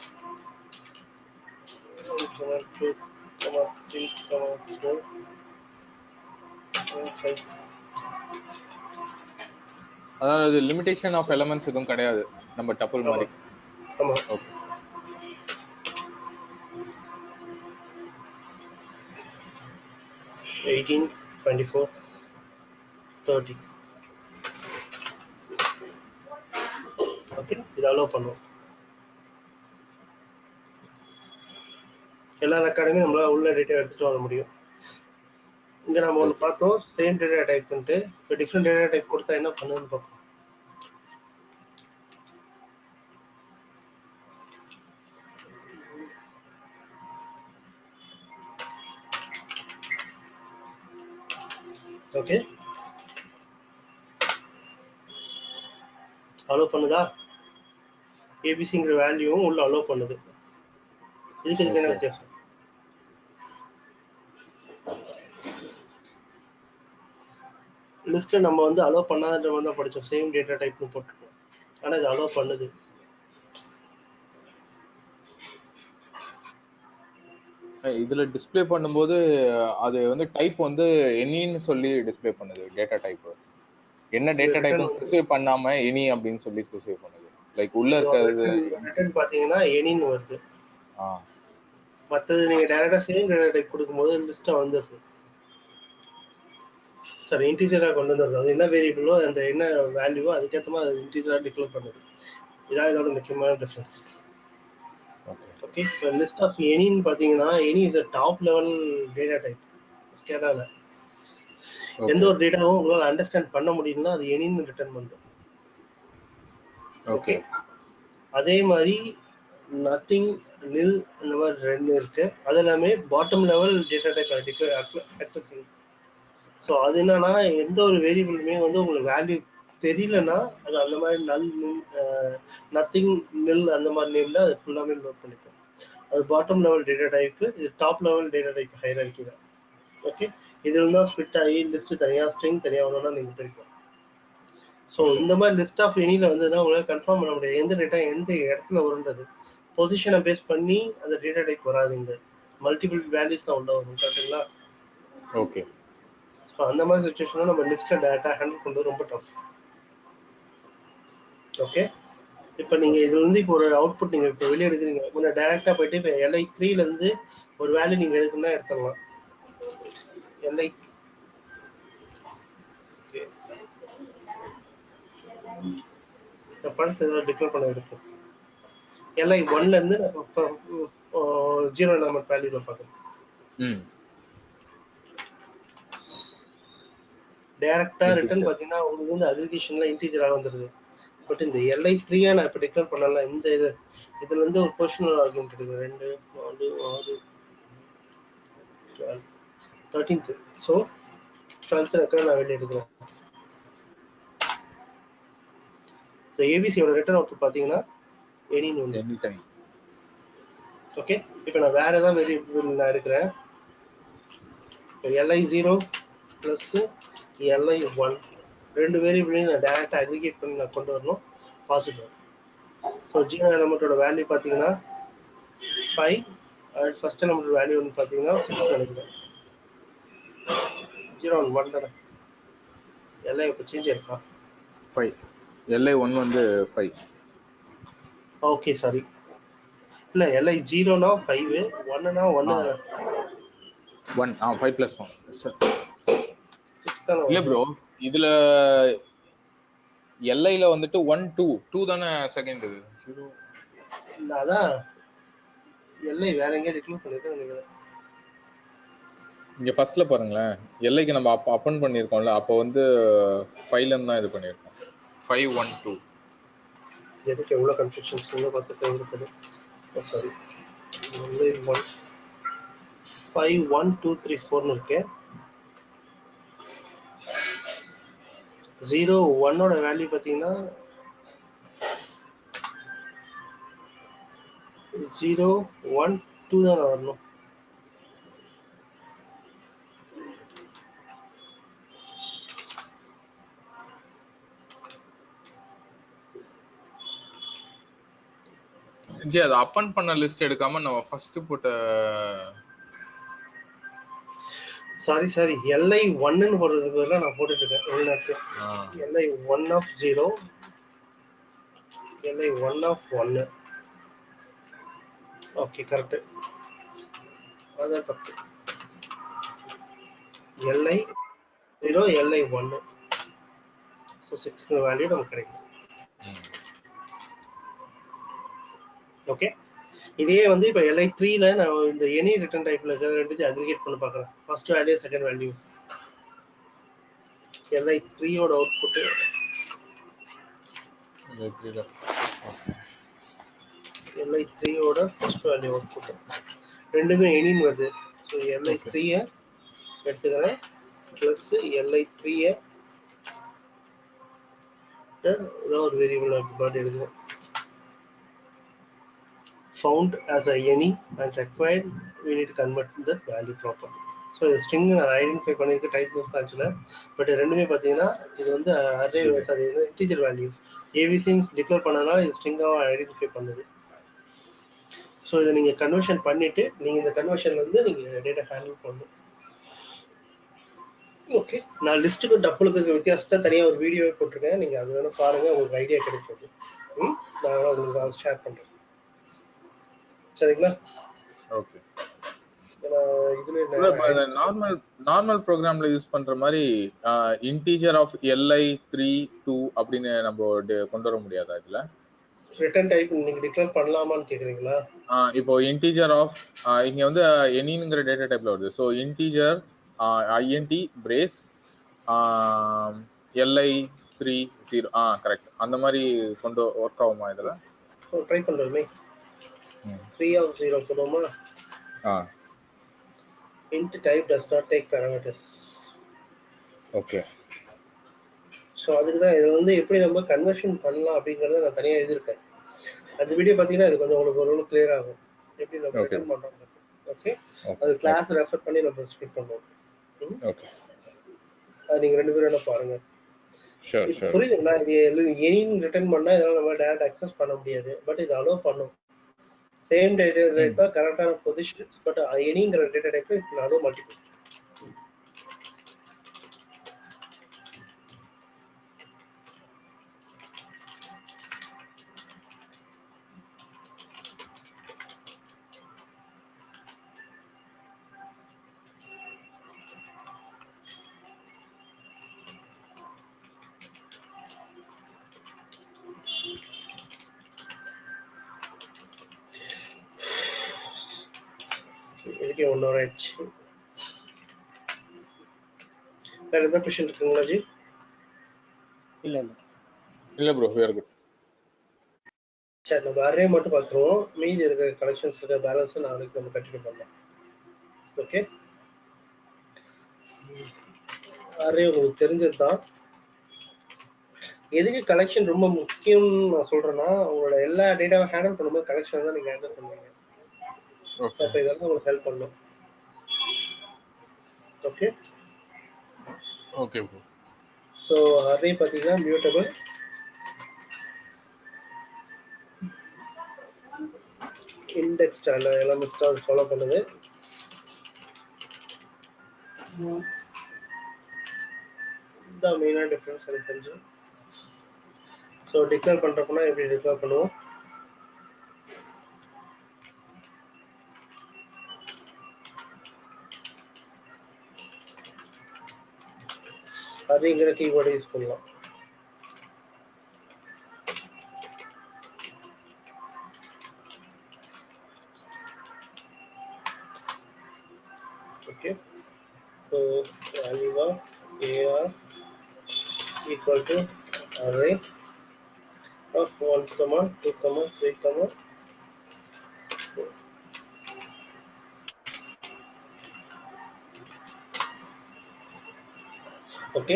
two three four five
அதாவது லிமிடேஷன் ஆஃப் எலமெண்ட்ஸ் எதுவும் கிடையாது. நம்ம டப்புள் மாதிரி.
ஆமாம்
okay
eighteen twenty four thirty okay இது அலோவ் பண்ணுவோம். எல்லா ரெக்கார்டுமே நம்மளால உள்ள டேட்டா எடுத்துட்டு வர முடியும். இங்க நம்ம ஒன்று பார்த்தோம் சேம் டேட்டா டைப் பண்ணிட்டு இப்போ டிஃப்ரெண்ட் டேட்டா டைப் கொடுத்தா என்ன பண்ணுதுன்னு பார்ப்போம். அலோவ் பண்ணுதா? ஏபிசிங்கிற வேல்யூவும் உள்ள அலோவ் பண்ணுது. இதுக்கு இதுக்கு என்ன. வித்தியாசம்? லிஸ்ட்ல நம்ம வந்து அலோவ் பண்ணாத மாதிரி தான் படிச்சோம். சேம் டேட்டா டைப்னு போட்டுருக்கோம். ஆனா இது அலோவ் பண்ணுது.
இதுல டிஸ்ப்ளே பண்ணும்போது அது வந்து டைப் வந்து எனின்னு சொல்லி டிஸ்ப்ளே பண்ணுது டேட்டா டைப் என்ன டேட்டா டைப் ஸ்பெசிஃபை பண்ணாம எனி அப்படின்னு சொல்லி ஸ்பெசிஃபை பண்ணுது. லைக் உள்ள இருக்கிறது
ரிட்டர்ன் பாத்தீங்கன்னா எனின்னு வருது.
ஆ.
மத்தது நீங்க டைரக்டா சேம் டேட்டா டைப் கொடுக்கும்போது லிஸ்டா வந்துருது. சார் இன்டீஜரா கொண்டு வந்துருது அது என்ன வேரியபிளோ அந்த என்ன வேல்யூவோ அதுக்கேற்ற மாதிரி அது இன்டீஜரா டிக்ளேர் பண்ணுது. இதான் இதோட முக்கியமான டிஃபரன்ஸ்
ஓகே
இப்போ லிஸ்ட் ஆஃப் எனின்னு பார்த்தீங்கன்னா any is a top level data type ஸ்கேடால எந்த ஒரு டேட்டாவும் உங்களால் அண்டர்ஸ்டாண்ட் பண்ண முடியும்னா அது எனின்னு ரிட்டர்ன் பண்ணும்
ஓகே
அதே மாதிரி நத்திங் நில் இந்த மாதிரி ரெண்டு இருக்கு. அது எல்லாமே bottom level data type accessing so அது என்னன்னா எந்த ஒரு வேரியபிளுமே வந்து உங்களுக்கு வேல்யூ தெரியலன்னா அது அந்த மாதிரி நல் நத்திங் நில் அந்த மாதிரி நேம்ல அது ஃபுல்லாமே நோட் பண்ணிக்கும். அது பாட்டம் லெவல் டேட்டா டைப் இது top level data type hierarchy தான். ஓகே இதுல தான் ஸ்பிட் ஆகி லிஸ்ட் தனியா ஸ்ட்ரிங் தனியா ஒன்றா நீங்க பிரிக்கும் ஸோ இந்த மாதிரி லிஸ்ட் ஆஃப் எனியில் வந்ததுன்னா உங்களால் கன்ஃபார்ம் பண்ண முடியாது. எந்த டேட்டா எந்த இடத்துல வருன்றது. பொசிஷனை பேஸ் பண்ணி அந்த டேட்டா டைப் வராதுங்க. மல்டிபிள் வேல்யூஸ் தான் உள்ள வரும் கரெக்டுங்களா
ஓகே
ஸோ அந்த மாதிரி சுச்சுவேஷனில் நம்ம லிஸ்ட்டில் டேட்டா ஹேண்டில் பண்ணுறது ரொம்ப டஃப் ஓகே இப்போ நீங்கள் இது வந்து இப்போ ஒரு அவுட்புட் நீங்கள் இப்போ வெளியே எடுக்கிறீங்க. முன்ன டேரெக்டாக போயிட்டு இப்போ எல்ஐ த்ரீலேருந்து ஒரு வேல்யூ நீங்கள் எடுக்கணும்னா எடுத்துடலாம். இந்த படத்தை ஏதாவது டிக்ளேர் பண்ண இருக்கும் எல்ஐ ஒன்லேருந்து ஜீரோ எலமெண்ட் வேல்யூவில் பார்க்கணும் டைரக்டா ரிட்டர்ன் பாத்தீங்கன்னா உங்களுக்கு வந்து அக்ரிகேஷன்ல இன்டீஜரா வந்துருது. பட் இந்த எல்ஐ த்ரீயா நான் இப்ப டிக்ளேர் பண்ணல. இந்த இது இதுல இருந்து ஒரு பொசிஷனல் ஆர்குமெண்ட் இருக்கு ரெண்டு நாலு ஆறு தேர்ட்டீன்த் ஸோ டுவெல்த் ரெக்கார்ட் நான் வெளியே எடுக்கிறேன். ஏபிசியோட ரிட்டர்ன் அவுட் பாத்தீங்கன்னா எனின்னு
எனி டைம்
ஓகே இப்போ நான் வேற ஏதாவது வேரியபிள் நான் எடுக்கிறேன். LI zero plus LI one ரெண்டு வேரியபிளையும் நான் டேரெக்டாக அக்ரிகேட் பண்ணி நான் கொண்டு வரணும். பாசிட்டிவ் ஸோ ஜீரோ எலமெண்ட்டோட வேல்யூ பார்த்தீங்கன்னா five and first element value வந்து பார்த்தீங்கன்னா சிக்ஸ் நினைக்கிறேன். ஜீரோ ஒன் ஒன் தானே? எல்ஐ இப்போ சேஞ்ச் இருக்கா
ஃபைவ் எல்ஐ ஒன் வந்து ஃபைவ்
ஓகே சாரி இல்லை எல்ஐ ஜீரோனா ஃபைவ் ஒன்னுனா ஒன்று தானே?
One ah five plus one
six தானே
இல்ல ப்ரோ இதுல எல்ஐல வந்துட்டு ஒன் டூ டூ தானே செகண்ட்
இல்ல, அதான் எல்லை வேற எங்கேயா டிக்ளேர் பண்ணிருக்கேன் நினைக்கிறேன்.
இங்க ஃபர்ஸ்ட்ல பாருங்களேன். எல்ஐக்கு நம்ம அப்ப அப்பன் பண்ணியிருக்கோம்ல அப்போ வந்து ஃபைவ்ல தான் இது பண்ணியிருக்கோம். ஃபைவ் ஒன் டூ
எதுக்கு எவ்வளோ கன்ஃபியூஷன்ஸ் இன்னும் பார்த்துட்டு இருக்குது sorry only one five one two three ஃபோர்னு இருக்கு. ஜீரோ ஒன்னோட வேல்யூ பார்த்தீங்கன்னா ஜீரோ ஒன் டூ தானே வரணும்.
ஜி அது அப்பன் பண்ண லிஸ்ட் எடுக்காம நம்ம ஃபர்ஸ்ட் போட்ட
சாரி சாரி எல்ஐ ஒன்னுன்னு போடுறதுக்கு பதிலாக நான் போட்டுட்டு இருக்கேன் LI one of zero LI one of ஒன்னு ஓகே கரெக்ட் அதான் தப்பு எல்ஐ ஜீரோ எல்ஐ ஒன்னு ஸோ சிக்ஸ் வேல்யூ நமக்கு கிடைக்கும். ஓகே இதே வந்து இப்போ எல்ஐ த்ரீல நான் இந்த எனி ரிட்டர்ன் டைப்ல ரெண்டுத்தையும் அக்ரிகேட் பண்ணி பார்க்குறேன். First value second value LI த்ரீயோட அவுட்புட்டு. எல்ஐ த்ரீயோட ஃபர்ஸ்ட் வேல்யூ அவுட்புட் ரெண்டுமே எனின்னு வருது. So
LI.
த்ரீயை எடுத்துக்கிறேன். ப்ளஸ் எல்ஐ த்ரீயை ஏதோ ஒரு வேரியபிள் எடுக்கிறேன் found as a any and required we need to convert that value properly. So இது ஸ்ட்ரிங் ஐடென்டிஃபை பண்ணியிருக்க டைப் ஆஃப் ஆக்சுவலாக பட் ரெண்டுமே பார்த்தீங்கன்னா இது வந்து அரே சாரி இன்டீஜர் வேல்யூ ஏபிசின்னு டிக்ளேர் பண்ணனால இது ஸ்ட்ரிங்காக ஐடென்டிஃபை பண்ணுது. ஸோ இதை நீங்கள் கன்வர்ஷன் பண்ணிட்டு நீங்கள் இந்த கன்வர்ஷன்ல இருந்து நீங்கள் டேட்டா ஹேண்டில் பண்ணணும். ஓகே நான் லிஸ்ட்டுக்கு டப்புளுக்கு இருக்க வித்தியாசத்தை தனியாக ஒரு வீடியோவே போட்டிருக்கேன். நீங்கள் அது வேணும் பாருங்கள் உங்களுக்கு ஐடியா ம்? நான் உங்களுக்கு ஷேர் பண்ணுறேன் சரிங்களா?
ஓகே. நார்மல் நார்மல் ப்ரோக்ராம்ல யூஸ் பண்ற மாதிரி integer of LI three two அப்படின்னு நம்ம கொண்டு வர முடியாது இதுல?
ரிட்டர்ன் டைப் நீங்க டிக்ளேர் பண்ணலாமான்னு கேக்குறீங்களா?
இப்போ இன்டீஜர் ஆஃப் இங்க வந்து எனிங்கிற டேட்டா டைப்ல வருது. So integer INT brace LI three zero ah correct அந்த மாதிரி கொண்டு ஒர்க் ஆகுமா இதுல?
ட்ரை
பண்றோமே
3 of 0 சொல்லுவோமா
ah.
int type does not take parameters.
Okay
so அதுக்கு தான் இது வந்து எப்படி நம்ம கன்வர்ஷன் பண்ணலாம் அப்படிங்கறத நான் தனியாக எழுதியிருக்கேன். அந்த வீடியோ பாத்தீங்கன்னா இது கொஞ்சம் உங்களுக்கு ஒரு கிளியர் ஆகும். எப்படி நம்ம ரிட்டர்ன் பண்ணுறோம் ஓகே அது கிளாஸ் ரெஃபர் பண்ணி நம்ம ஸ்பிட் பண்ணுவோம்
ஓகே
அது நீங்கள் ரெண்டு பேரும் என்ன
பாருங்கள்
புரியுதுங்களா? இது எனின்னு ரிட்டர்ன் பண்ணா இதெல்லாம் நம்ம டேரக்ட் அக்சஸ் பண்ண முடியாது. பட் இது அலோவ் பண்ணும். சேம் டேட்டா கரெக்டான பொசிஷன் பட் எனிங்கிற டேட்டா டைப் அலோவ் மல்டிபிள் இதுக்கே ஒன் ஹவர் ஆயிடுச்சு வேற எதாவது கொஸ்டின் இருக்குங்களா ஜி?
இல்ல இல்ல.
இல்ல ப்ரோ வேர் குட்
சரி நம்ம அரே மட்டும் பார்த்துருவோம். மீதி இருக்கிற கலெக்ஷன்ஸ் இருக்கிற பேலன்ஸ் நாளைக்கு நம்ம கண்டினியூ பண்ணலாம். ஓகே அரே உங்களுக்கு தெரிஞ்சது தான் எதுக்கு கலெக்ஷன் ரொம்ப முக்கியம்னு நான் சொல்றேன்னா உங்களோட எல்லா டேட்டாவும் ஹேண்டில் பண்ணும்போது கலெக்ஷன் தான் நீங்க ஹேண்டில் பண்ணுவீங்க. அப்போ இதெல்லாம் உங்களுக்கு ஹெல்ப் பண்ணும். Okay
okay bro
so array பார்த்தீங்கன்னா மியூட்டபிள் இண்டெக்ஸ் எல்லாம் மிஸ்டாக அது ஃபாலோ பண்ணுது. இதுதான் மெயினாக டிஃப்ரென்ஸ் எனக்கு தெரிஞ்சு. ஸோ டிக்ளேர் பண்ணுறப்பனா எப்படி டிக்ளேர் பண்ணுவோம்? அதுங்கிற கீவேர்டு யூஸ் பண்ணலாம் okay so value of ar equal to array of 1 comma 2 comma 3 comma okay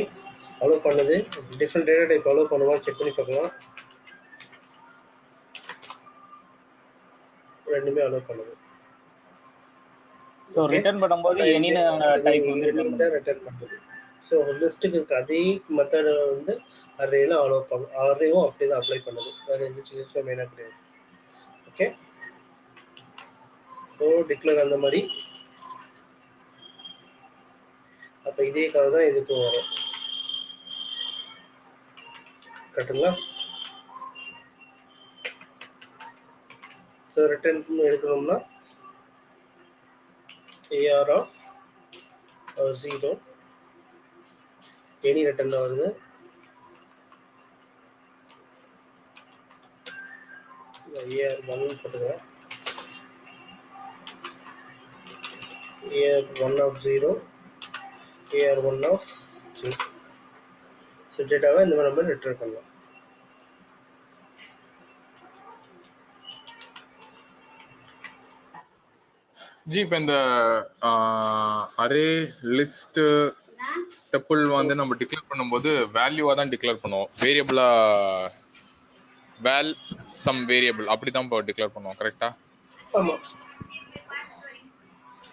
allow பண்ணுது. டிஃப்ரெண்ட் டேட்டா டைப் அலோவ் பண்ணுமா? செக் பண்ணி பார்க்கலாம். ரெண்டுமே அலோவ் பண்ணுது.
ஸோ ரிட்டர்ன் பண்ணும்போது எனின்னு டைப் வந்து ரிட்டர்ன்
பண்ணுது? ஸோ லிஸ்ட்டுக்கு இருக்க அதே மெத்தடை வந்து அரேல அலோவ் பண்ணும் அரேவும் அப்படியே தான் அப்ளை பண்ணுது. வேறு எந்த சேஞ்சஸுமே மெயினாக கிடையாது. ஓகே ஸோ டிக்ளேர் அந்த மாதிரி அப்போ இதே கதை தான் இதுக்கும் வரும். கரெக்டுங்களா ஸோ ரிட்டர்ன் எடுக்கணும்னா AR of zero any return வருது. ஏஆர் one போட்டுக்கிறேன். AR one of zero AR one of two so டேட்டாவை இந்த மாதிரி நம்ம ரிட்டர்ன் பண்ணலாம்.
ஜி இப்போ இந்த அரே லிஸ்ட் டெப்பிள் வந்து நம்ம டிக்ளேர் பண்ணும்போது வேல்யூவா தான் டிக்ளேர் பண்ணுவோம். வேரியபிளா வேல் சம் வேரியபிள் அப்படி தான் இப்போ டிக்ளேர் பண்ணுவோம் கரெக்டா
ஆமா.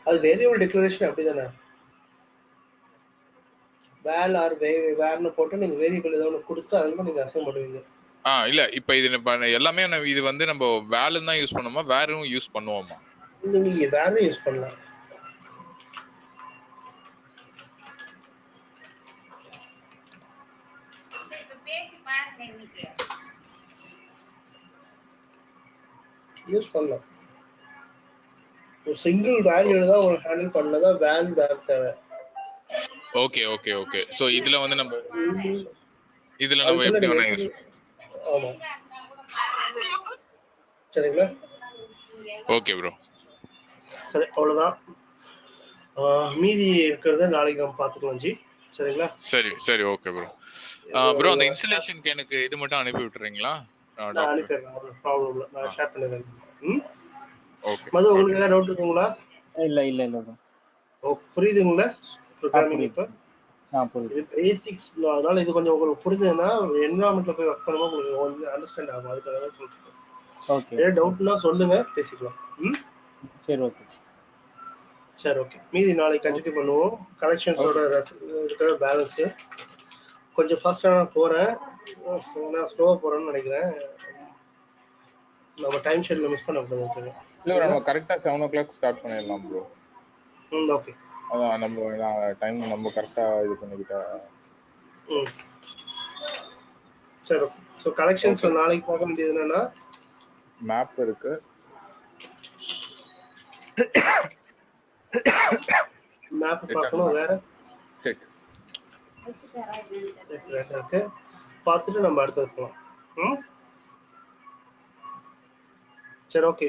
அது வேரியபிள் டிக்ளரேஷன் அப்படிதானே? வேல் ஆர் வே வேர்னு போட்டு நீங்க வேரியபிள் ஏதோ ஒன்று கொடுத்து அதில் நீங்க அசைன் பண்ணுவீங்க.
ஆ இல்ல. இப்போ இது எல்லாமே இது வந்து நம்ம வேலும் தான் யூஸ் பண்ணுவோமா வேறும் யூஸ் பண்ணுவோமா?
நீங்க வேரும் யூஸ் பண்ணலாம். யூஸ் பண்ணலாம். ஒரு சிங்கிள் வேல்யூல தான் ஒரு ஹேண்டில் பண்ணதா வேல் வேர் தேவை.
ஓகே ஓகே ஓகே சோ இதுல வந்து நம்ம இதுல நம்ம எப்படி வேணா யூஸ்
ஆமா. சரிங்களா?
ஓகே ப்ரோ
சரி அவ்வளவுதான். மீதி இருக்கிறத நாளைக்கு நம்ம பார்த்துக்கலாம் ஜி. சரிங்களா?
சரி சரி ஓகே ப்ரோ ப்ரோ அந்த இன்ஸ்டலேஷனுக்கு எனக்கு இது மட்டும் அனுப்பி விட்டுறீங்களா?
நான் அனுப்பிடுறேன் ஒரு ப்ராப்ளம் இல்லை. நான் ஷேர் பண்ணிடுறேன். ம்?
ஓகே
மது உங்களுக்கு ஏதாவது டவுட் இருக்குங்களா?
இல்ல இல்ல இல்ல.
ஓ புரியுதுங்களா? ப்ரோக்ராமிங். இப்போ? இது பேசிக்ஸ் அதனால இது கொஞ்சம் உங்களுக்கு புரிஞ்சதுன்னா என்வரான்மெண்ட்ல போய் ஒர்க் பண்ணும்போது உங்களுக்கு கொஞ்சம் அண்டர்ஸ்டாண்ட் ஆகும். அதுக்காக தான் சொல்றேன்.
ஓகே
ஏதாவது டவுட்னா சொல்லுங்க பேசிக்கலாம். ம்?
சரி ஓகே
சரி ஓகே மீதி நாளைக்கு கண்டினியூ பண்ணுவோம். கலெக்ஷன்ஸோட இருக்கிற பேலன்ஸ் கொஞ்சம் ஃபாஸ்ட்டாக நான் போகிறேன் நான் ஸ்லோவாக போகிறேன்னு நினைக்கிறேன். நம்ம டைம் ஷெட்யூல் மிஸ் பண்ணக்கூடாது
இல்ல நம்ம கரெக்டா செவன் ஓ கிளாக் ஸ்டார்ட் பண்ணிடலாம் ப்ரோ
ம் ஓகே
அதான் நம்ம டைம் நம்ம கரெக்டா இது பண்ணிக்கிட்டா.
சரி ஸோ கலெக்ஷன்ஸ் நாளைக்கு பார்க்க வேண்டியது என்னன்னா?
மேப் இருக்கு.
மேப் பார்க்கணும் வேற?
செட்
இருக்கு பார்த்துட்டு நம்ம அடுத்தது போகலாம் ம்? சரி okay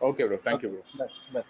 okay
bro thank you bro
bye bye